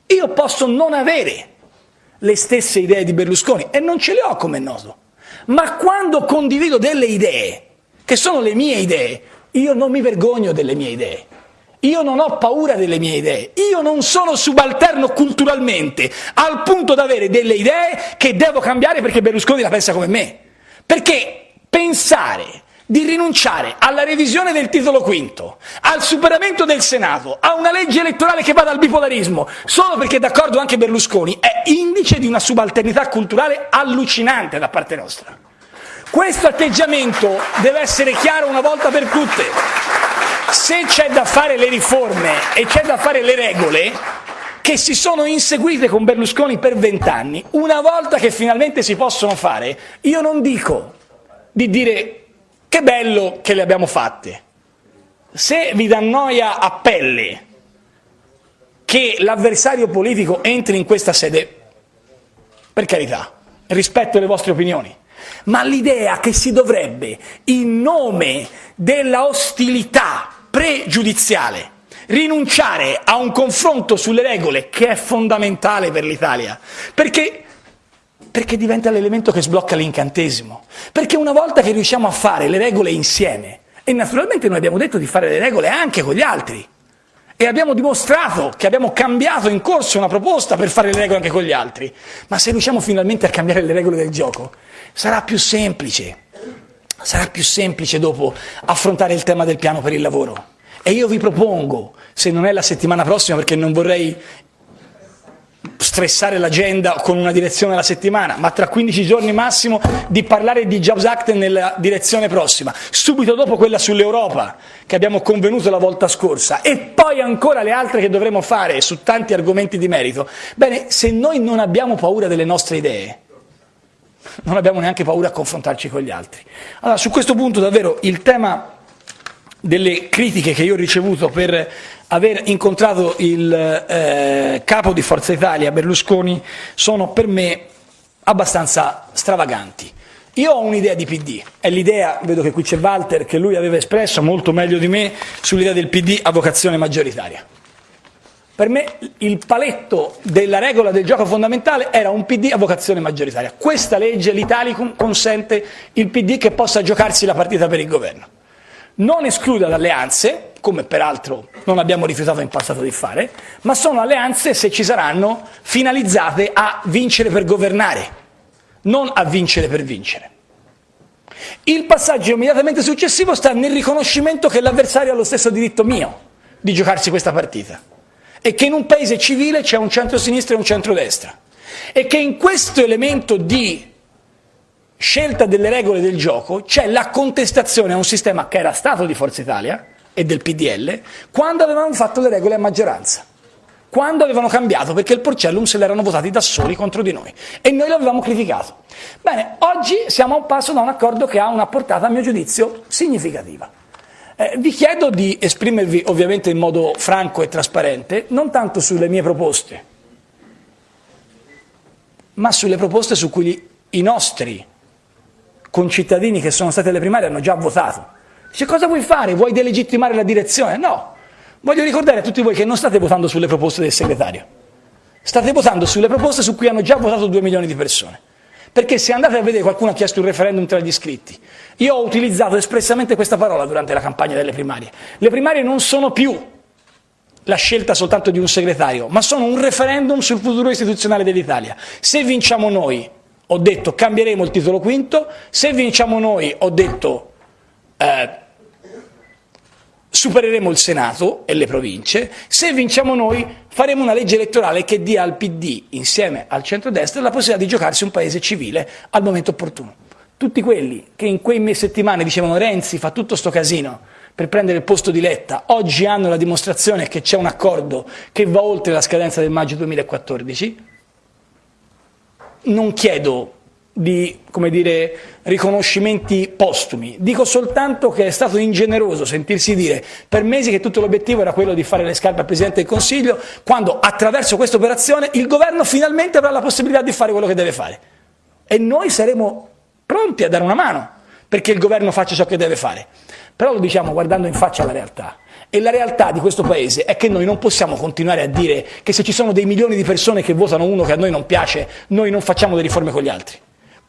Io posso non avere le stesse idee di Berlusconi e non ce le ho come noto, ma quando condivido delle idee che sono le mie idee. Io non mi vergogno delle mie idee. Io non ho paura delle mie idee, io non sono subalterno culturalmente al punto da avere delle idee che devo cambiare perché Berlusconi la pensa come me. Perché pensare di rinunciare alla revisione del titolo quinto, al superamento del Senato, a una legge elettorale che vada al bipolarismo, solo perché è d'accordo anche Berlusconi, è indice di una subalternità culturale allucinante da parte nostra. Questo atteggiamento deve essere chiaro una volta per tutte. Se c'è da fare le riforme e c'è da fare le regole, che si sono inseguite con Berlusconi per vent'anni, una volta che finalmente si possono fare, io non dico di dire che bello che le abbiamo fatte. Se vi dà noia a pelle che l'avversario politico entri in questa sede, per carità, rispetto le vostre opinioni, ma l'idea che si dovrebbe, in nome della ostilità pregiudiziale, rinunciare a un confronto sulle regole che è fondamentale per l'Italia, perché, perché diventa l'elemento che sblocca l'incantesimo, perché una volta che riusciamo a fare le regole insieme, e naturalmente noi abbiamo detto di fare le regole anche con gli altri, e abbiamo dimostrato che abbiamo cambiato in corso una proposta per fare le regole anche con gli altri, ma se riusciamo finalmente a cambiare le regole del gioco, sarà più semplice, sarà più semplice dopo affrontare il tema del piano per il lavoro. E io vi propongo, se non è la settimana prossima perché non vorrei stressare l'agenda con una direzione alla settimana, ma tra 15 giorni massimo di parlare di Jobs Act nella direzione prossima, subito dopo quella sull'Europa che abbiamo convenuto la volta scorsa e poi ancora le altre che dovremo fare su tanti argomenti di merito. Bene, se noi non abbiamo paura delle nostre idee, non abbiamo neanche paura a confrontarci con gli altri. Allora, su questo punto davvero il tema delle critiche che io ho ricevuto per aver incontrato il eh, capo di Forza Italia, Berlusconi, sono per me abbastanza stravaganti. Io ho un'idea di PD, è l'idea, vedo che qui c'è Walter, che lui aveva espresso molto meglio di me sull'idea del PD a vocazione maggioritaria. Per me il paletto della regola del gioco fondamentale era un PD a vocazione maggioritaria. Questa legge, l'Italicum, consente il PD che possa giocarsi la partita per il governo. Non esclude alleanze, come peraltro non abbiamo rifiutato in passato di fare, ma sono alleanze, se ci saranno, finalizzate a vincere per governare, non a vincere per vincere. Il passaggio immediatamente successivo sta nel riconoscimento che l'avversario ha lo stesso diritto mio di giocarsi questa partita e che in un paese civile c'è un centro-sinistra e un centro-destra e che in questo elemento di scelta delle regole del gioco c'è la contestazione a un sistema che era stato di Forza Italia e del PDL quando avevano fatto le regole a maggioranza quando avevano cambiato, perché il Porcellum se l'erano votati da soli contro di noi e noi l'avevamo criticato. Bene, oggi siamo a un passo da un accordo che ha una portata, a mio giudizio, significativa. Eh, vi chiedo di esprimervi ovviamente in modo franco e trasparente, non tanto sulle mie proposte, ma sulle proposte su cui i nostri concittadini che sono stati alle primarie hanno già votato. Dice cosa vuoi fare? Vuoi delegittimare la direzione? No. Voglio ricordare a tutti voi che non state votando sulle proposte del segretario, state votando sulle proposte su cui hanno già votato due milioni di persone. Perché se andate a vedere qualcuno ha chiesto un referendum tra gli iscritti, io ho utilizzato espressamente questa parola durante la campagna delle primarie. Le primarie non sono più la scelta soltanto di un segretario, ma sono un referendum sul futuro istituzionale dell'Italia. Se vinciamo noi, ho detto cambieremo il titolo quinto, se vinciamo noi, ho detto eh, supereremo il Senato e le province, se vinciamo noi faremo una legge elettorale che dia al PD, insieme al centrodestra, la possibilità di giocarsi un paese civile al momento opportuno. Tutti quelli che in quei settimane dicevano Renzi fa tutto sto casino per prendere il posto di Letta, oggi hanno la dimostrazione che c'è un accordo che va oltre la scadenza del maggio 2014, non chiedo di come dire, riconoscimenti postumi. Dico soltanto che è stato ingeneroso sentirsi dire per mesi che tutto l'obiettivo era quello di fare le scarpe al Presidente del Consiglio, quando attraverso questa operazione il governo finalmente avrà la possibilità di fare quello che deve fare. E noi saremo pronti a dare una mano perché il governo faccia ciò che deve fare. Però lo diciamo guardando in faccia alla realtà. E la realtà di questo Paese è che noi non possiamo continuare a dire che se ci sono dei milioni di persone che votano uno che a noi non piace, noi non facciamo le riforme con gli altri.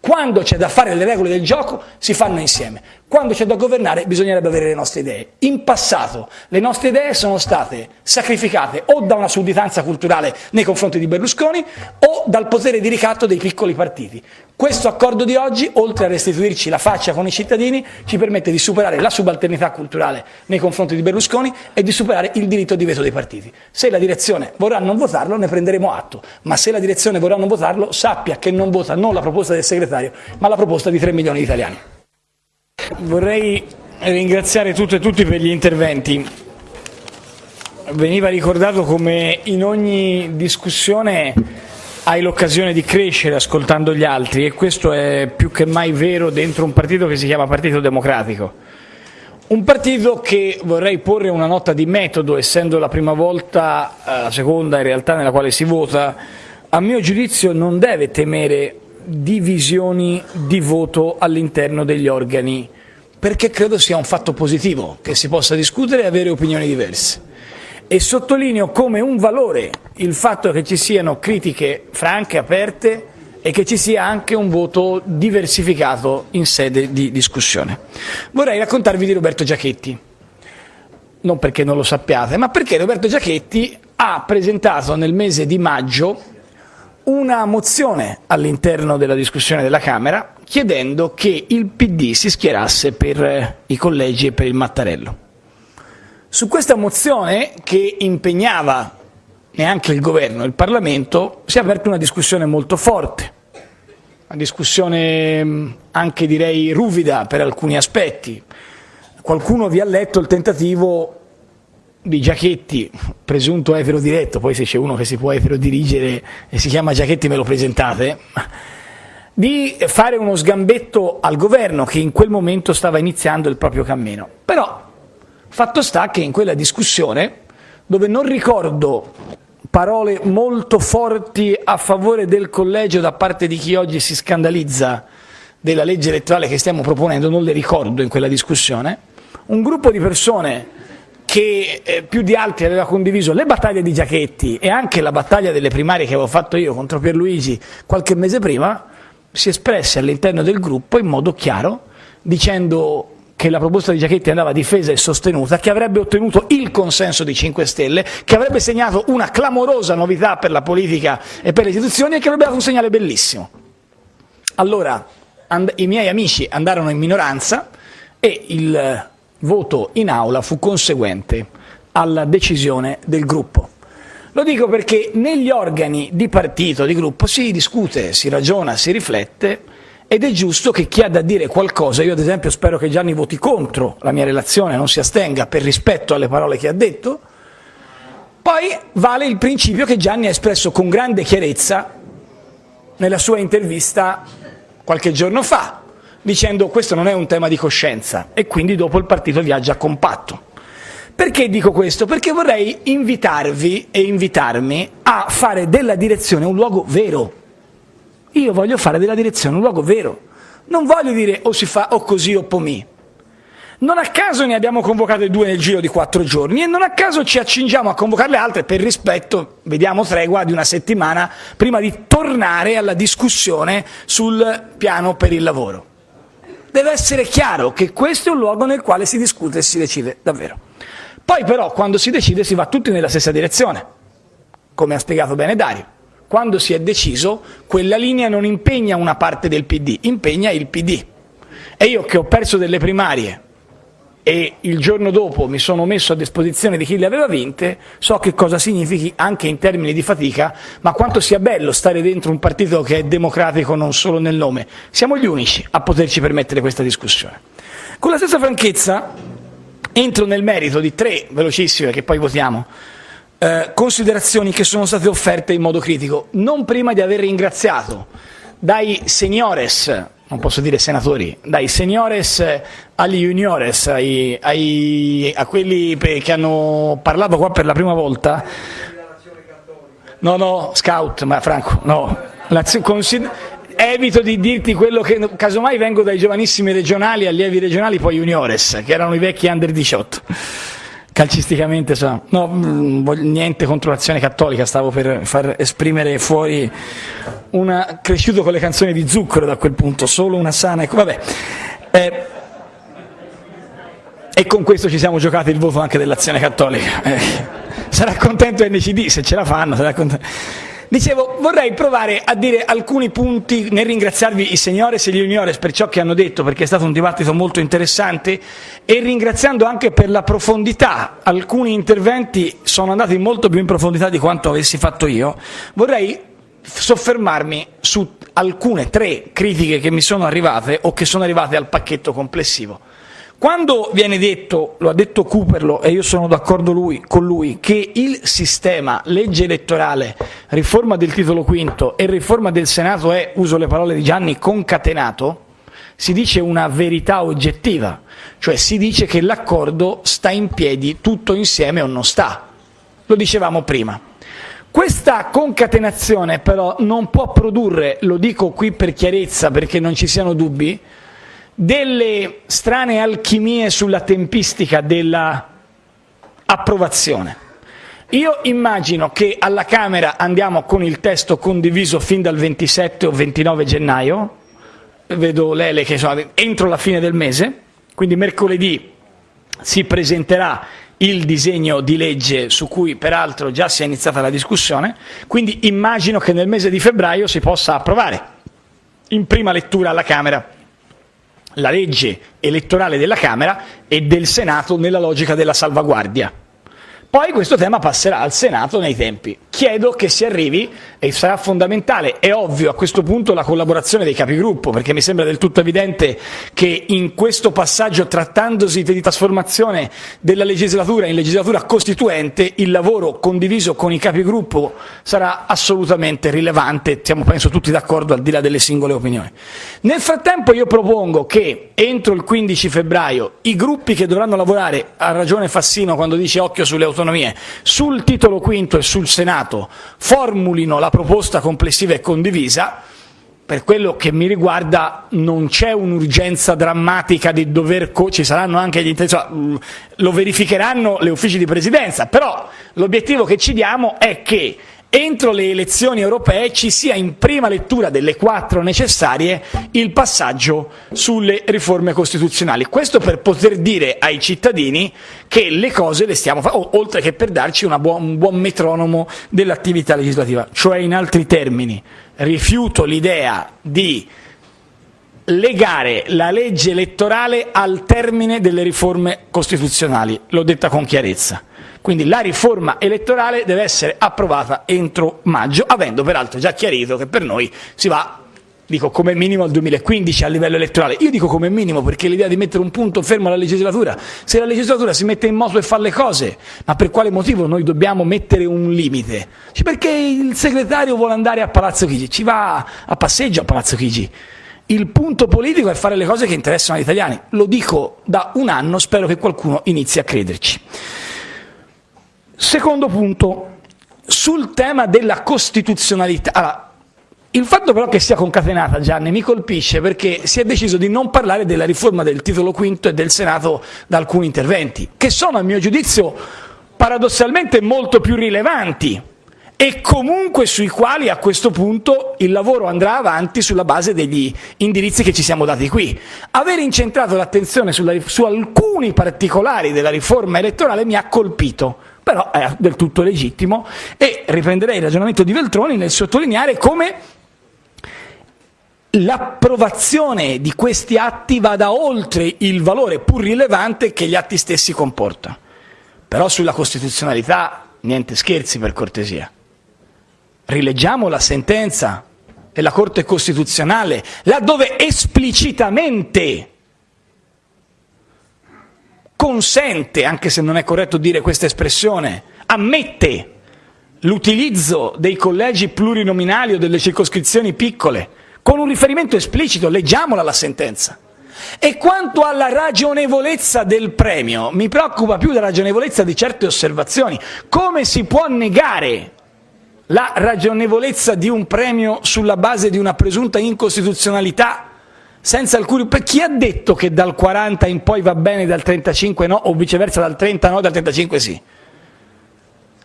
Quando c'è da fare le regole del gioco si fanno insieme, quando c'è da governare bisognerebbe avere le nostre idee. In passato le nostre idee sono state sacrificate o da una sudditanza culturale nei confronti di Berlusconi o dal potere di ricatto dei piccoli partiti. Questo accordo di oggi, oltre a restituirci la faccia con i cittadini, ci permette di superare la subalternità culturale nei confronti di Berlusconi e di superare il diritto di veto dei partiti. Se la direzione vorrà non votarlo ne prenderemo atto, ma se la direzione vorrà non votarlo sappia che non vota non la proposta del segretario ma la proposta di 3 milioni di italiani. Vorrei ringraziare tutte e tutti per gli interventi. Veniva ricordato come in ogni discussione hai l'occasione di crescere ascoltando gli altri e questo è più che mai vero dentro un partito che si chiama Partito Democratico. Un partito che vorrei porre una nota di metodo, essendo la prima volta, eh, la seconda in realtà nella quale si vota, a mio giudizio non deve temere divisioni di voto all'interno degli organi, perché credo sia un fatto positivo che si possa discutere e avere opinioni diverse. E sottolineo come un valore il fatto che ci siano critiche franche, aperte e che ci sia anche un voto diversificato in sede di discussione. Vorrei raccontarvi di Roberto Giachetti, non perché non lo sappiate, ma perché Roberto Giachetti ha presentato nel mese di maggio una mozione all'interno della discussione della Camera chiedendo che il PD si schierasse per i collegi e per il Mattarello. Su questa mozione, che impegnava neanche il governo e il Parlamento, si è aperta una discussione molto forte, una discussione mm, anche direi ruvida per alcuni aspetti. Qualcuno vi ha letto il tentativo di Giachetti, presunto etero diretto, poi se c'è uno che si può etero dirigere e si chiama Giachetti me lo presentate, di fare uno sgambetto al governo che in quel momento stava iniziando il proprio cammino. Però Fatto sta che in quella discussione, dove non ricordo parole molto forti a favore del collegio da parte di chi oggi si scandalizza della legge elettorale che stiamo proponendo, non le ricordo in quella discussione, un gruppo di persone che eh, più di altri aveva condiviso le battaglie di Giachetti e anche la battaglia delle primarie che avevo fatto io contro Pierluigi qualche mese prima, si espresse all'interno del gruppo in modo chiaro dicendo che la proposta di Giachetti andava difesa e sostenuta, che avrebbe ottenuto il consenso di 5 Stelle, che avrebbe segnato una clamorosa novità per la politica e per le istituzioni e che avrebbe dato un segnale bellissimo. Allora i miei amici andarono in minoranza e il voto in aula fu conseguente alla decisione del gruppo. Lo dico perché negli organi di partito, di gruppo, si discute, si ragiona, si riflette ed è giusto che chi ha da dire qualcosa, io ad esempio spero che Gianni voti contro la mia relazione, non si astenga per rispetto alle parole che ha detto, poi vale il principio che Gianni ha espresso con grande chiarezza nella sua intervista qualche giorno fa, dicendo questo non è un tema di coscienza e quindi dopo il partito viaggia compatto. Perché dico questo? Perché vorrei invitarvi e invitarmi a fare della direzione un luogo vero, io voglio fare della direzione un luogo vero. Non voglio dire o si fa o così o pomì. Non a caso ne abbiamo convocate due nel giro di quattro giorni e non a caso ci accingiamo a convocarle altre per rispetto, vediamo tregua, di una settimana prima di tornare alla discussione sul piano per il lavoro. Deve essere chiaro che questo è un luogo nel quale si discute e si decide davvero. Poi però quando si decide si va tutti nella stessa direzione, come ha spiegato bene Dario quando si è deciso, quella linea non impegna una parte del PD, impegna il PD. E io che ho perso delle primarie e il giorno dopo mi sono messo a disposizione di chi le aveva vinte, so che cosa significhi anche in termini di fatica, ma quanto sia bello stare dentro un partito che è democratico non solo nel nome. Siamo gli unici a poterci permettere questa discussione. Con la stessa franchezza entro nel merito di tre velocissime che poi votiamo eh, considerazioni che sono state offerte in modo critico, non prima di aver ringraziato dai seniores, non posso dire senatori, dai seniores agli juniores, ai, ai, a quelli che hanno parlato qua per la prima volta. No, no, scout, ma Franco, no. evito di dirti quello che casomai vengo dai giovanissimi regionali, allievi regionali, poi juniores, che erano i vecchi under 18 calcisticamente so. no, mm, niente contro l'azione cattolica, stavo per far esprimere fuori una cresciuto con le canzoni di zucchero da quel punto, solo una sana, ecco, vabbè. Eh, e con questo ci siamo giocati il voto anche dell'azione cattolica. Eh, sarà contento NCD se ce la fanno, sarà contento. Dicevo, vorrei provare a dire alcuni punti nel ringraziarvi i signores e gli juniores per ciò che hanno detto, perché è stato un dibattito molto interessante, e ringraziando anche per la profondità. Alcuni interventi sono andati molto più in profondità di quanto avessi fatto io. Vorrei soffermarmi su alcune, tre critiche che mi sono arrivate o che sono arrivate al pacchetto complessivo. Quando viene detto, lo ha detto Cooperlo e io sono d'accordo con lui, che il sistema legge elettorale, riforma del titolo quinto e riforma del Senato è, uso le parole di Gianni, concatenato, si dice una verità oggettiva, cioè si dice che l'accordo sta in piedi tutto insieme o non sta. Lo dicevamo prima. Questa concatenazione però non può produrre, lo dico qui per chiarezza perché non ci siano dubbi, delle strane alchimie sulla tempistica della approvazione. Io immagino che alla Camera andiamo con il testo condiviso fin dal 27 o 29 gennaio, vedo Lele che sono entro la fine del mese, quindi mercoledì si presenterà il disegno di legge su cui peraltro già si è iniziata la discussione, quindi immagino che nel mese di febbraio si possa approvare in prima lettura alla Camera la legge elettorale della Camera e del Senato nella logica della salvaguardia. Poi questo tema passerà al Senato nei tempi. Chiedo che si arrivi, e sarà fondamentale, è ovvio a questo punto la collaborazione dei capigruppo, perché mi sembra del tutto evidente che in questo passaggio, trattandosi di trasformazione della legislatura in legislatura costituente, il lavoro condiviso con i capigruppo sarà assolutamente rilevante, siamo penso tutti d'accordo al di là delle singole opinioni. Nel frattempo io propongo che entro il 15 febbraio i gruppi che dovranno lavorare, ha ragione Fassino quando dice occhio sulle autonomie, autonomie. Sul titolo quinto e sul Senato formulino la proposta complessiva e condivisa, per quello che mi riguarda non c'è un'urgenza drammatica di dover, ci saranno anche gli interessi, lo verificheranno le uffici di presidenza, però l'obiettivo che ci diamo è che entro le elezioni europee ci sia in prima lettura delle quattro necessarie il passaggio sulle riforme costituzionali. Questo per poter dire ai cittadini che le cose le stiamo facendo, oltre che per darci buon, un buon metronomo dell'attività legislativa. Cioè, in altri termini, rifiuto l'idea di legare la legge elettorale al termine delle riforme costituzionali, l'ho detta con chiarezza. Quindi la riforma elettorale deve essere approvata entro maggio, avendo peraltro già chiarito che per noi si va dico come minimo al 2015 a livello elettorale. Io dico come minimo perché l'idea di mettere un punto fermo alla legislatura, se la legislatura si mette in moto e fa le cose, ma per quale motivo noi dobbiamo mettere un limite? Perché il segretario vuole andare a Palazzo Chigi, ci va a passeggio a Palazzo Chigi. Il punto politico è fare le cose che interessano agli italiani. Lo dico da un anno, spero che qualcuno inizi a crederci. Secondo punto, sul tema della costituzionalità. Allora, il fatto però che sia concatenata, Gianni, mi colpisce perché si è deciso di non parlare della riforma del titolo quinto e del Senato da alcuni interventi, che sono a mio giudizio paradossalmente molto più rilevanti e comunque sui quali a questo punto il lavoro andrà avanti sulla base degli indirizzi che ci siamo dati qui. Aver incentrato l'attenzione su alcuni particolari della riforma elettorale mi ha colpito, però è del tutto legittimo e riprenderei il ragionamento di Veltroni nel sottolineare come l'approvazione di questi atti vada oltre il valore pur rilevante che gli atti stessi comportano. Però sulla costituzionalità niente scherzi per cortesia. Rileggiamo la sentenza della Corte Costituzionale, laddove esplicitamente consente, anche se non è corretto dire questa espressione, ammette l'utilizzo dei collegi plurinominali o delle circoscrizioni piccole, con un riferimento esplicito, leggiamola la sentenza. E quanto alla ragionevolezza del premio, mi preoccupa più la ragionevolezza di certe osservazioni. Come si può negare la ragionevolezza di un premio sulla base di una presunta incostituzionalità senza alcuni... Per chi ha detto che dal 40 in poi va bene, dal 35 no, o viceversa dal 30 no, dal 35 sì?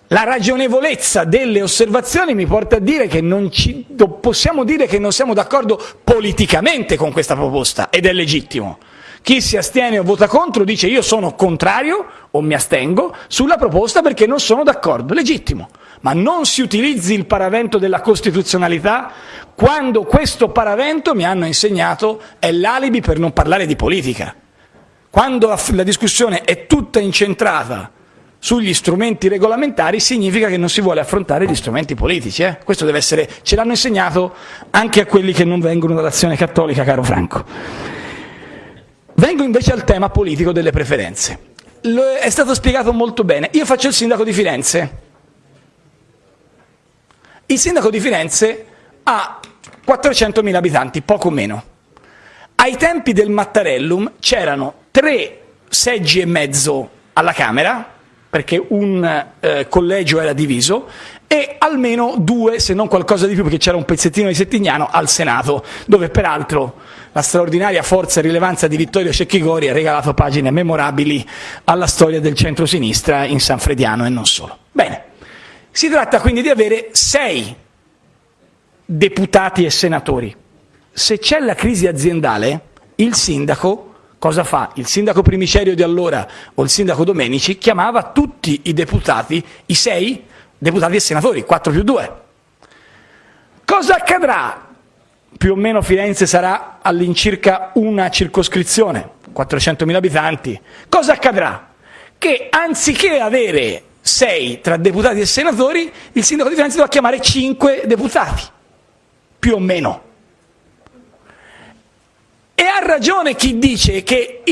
La ragionevolezza delle osservazioni mi porta a dire che non ci, possiamo dire che non siamo d'accordo politicamente con questa proposta, ed è legittimo. Chi si astiene o vota contro dice io sono contrario o mi astengo sulla proposta perché non sono d'accordo, legittimo. Ma non si utilizzi il paravento della costituzionalità quando questo paravento, mi hanno insegnato, è l'alibi per non parlare di politica. Quando la discussione è tutta incentrata sugli strumenti regolamentari significa che non si vuole affrontare gli strumenti politici. Eh? Questo deve essere, ce l'hanno insegnato anche a quelli che non vengono dall'azione cattolica, caro Franco. Vengo invece al tema politico delle preferenze. Lo è stato spiegato molto bene. Io faccio il sindaco di Firenze. Il sindaco di Firenze ha 400.000 abitanti, poco meno. Ai tempi del Mattarellum c'erano tre seggi e mezzo alla Camera, perché un eh, collegio era diviso, e almeno due, se non qualcosa di più, perché c'era un pezzettino di Settignano, al Senato, dove peraltro la straordinaria forza e rilevanza di Vittorio Cecchigori ha regalato pagine memorabili alla storia del centro-sinistra in San Frediano e non solo. Bene, si tratta quindi di avere sei deputati e senatori. Se c'è la crisi aziendale, il sindaco cosa fa? Il sindaco Primicerio di allora o il sindaco Domenici chiamava tutti i deputati, i sei deputati e senatori, 4 più 2. Cosa accadrà? Più o meno Firenze sarà all'incirca una circoscrizione, 400.000 abitanti. Cosa accadrà? Che anziché avere sei tra deputati e senatori, il sindaco di Firenze dovrà chiamare cinque deputati più o meno. E ha ragione chi dice che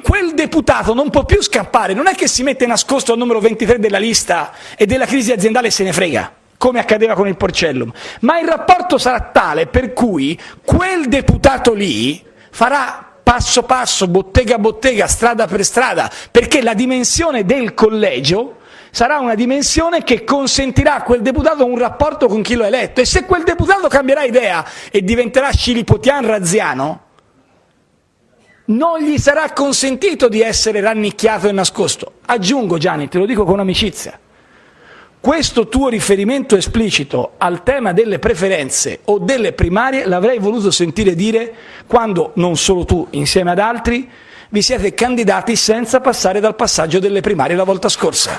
quel deputato non può più scappare, non è che si mette nascosto al numero 23 della lista e della crisi aziendale se ne frega, come accadeva con il Porcellum, ma il rapporto sarà tale per cui quel deputato lì farà passo passo, bottega a bottega, strada per strada, perché la dimensione del collegio sarà una dimensione che consentirà a quel deputato un rapporto con chi lo ha eletto e se quel deputato cambierà idea e diventerà scilipotian razziano, non gli sarà consentito di essere rannicchiato e nascosto. Aggiungo Gianni, te lo dico con amicizia, questo tuo riferimento esplicito al tema delle preferenze o delle primarie l'avrei voluto sentire dire quando non solo tu, insieme ad altri, vi siete candidati senza passare dal passaggio delle primarie la volta scorsa.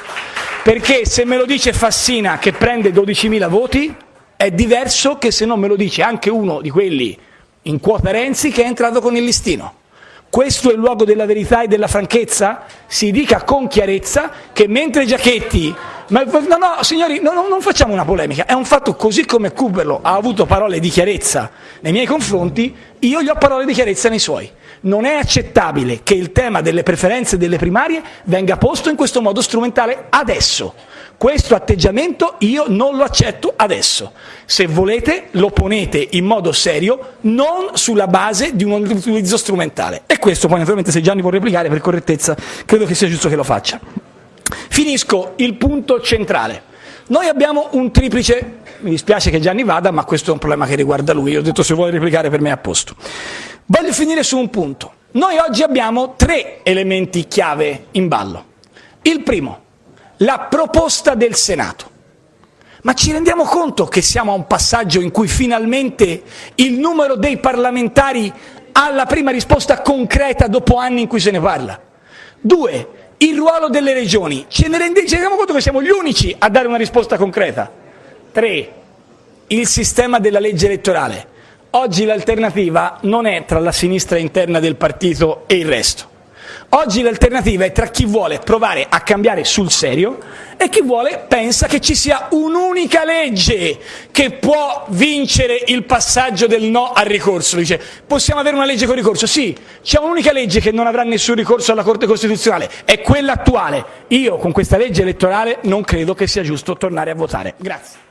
Perché se me lo dice Fassina che prende 12.000 voti, è diverso che se non me lo dice anche uno di quelli in quota Renzi che è entrato con il listino. Questo è il luogo della verità e della franchezza? Si dica con chiarezza che mentre Giachetti ma no, no, signori, no, no, non facciamo una polemica, è un fatto così come Kuberlo ha avuto parole di chiarezza nei miei confronti, io gli ho parole di chiarezza nei suoi. Non è accettabile che il tema delle preferenze delle primarie venga posto in questo modo strumentale adesso. Questo atteggiamento io non lo accetto adesso. Se volete lo ponete in modo serio, non sulla base di un utilizzo strumentale. E questo poi naturalmente se Gianni può replicare per correttezza credo che sia giusto che lo faccia. Finisco il punto centrale. Noi abbiamo un triplice, mi dispiace che Gianni vada, ma questo è un problema che riguarda lui, ho detto se vuole replicare per me è a posto. Voglio finire su un punto. Noi oggi abbiamo tre elementi chiave in ballo. Il primo, la proposta del Senato. Ma ci rendiamo conto che siamo a un passaggio in cui finalmente il numero dei parlamentari ha la prima risposta concreta dopo anni in cui se ne parla? Due, il ruolo delle regioni. Ce ne rendiamo conto che siamo gli unici a dare una risposta concreta. Tre, il sistema della legge elettorale. Oggi l'alternativa non è tra la sinistra interna del partito e il resto. Oggi l'alternativa è tra chi vuole provare a cambiare sul serio e chi vuole pensa che ci sia un'unica legge che può vincere il passaggio del no al ricorso. Dice, possiamo avere una legge con ricorso? Sì, c'è un'unica legge che non avrà nessun ricorso alla Corte Costituzionale, è quella attuale. Io con questa legge elettorale non credo che sia giusto tornare a votare. Grazie.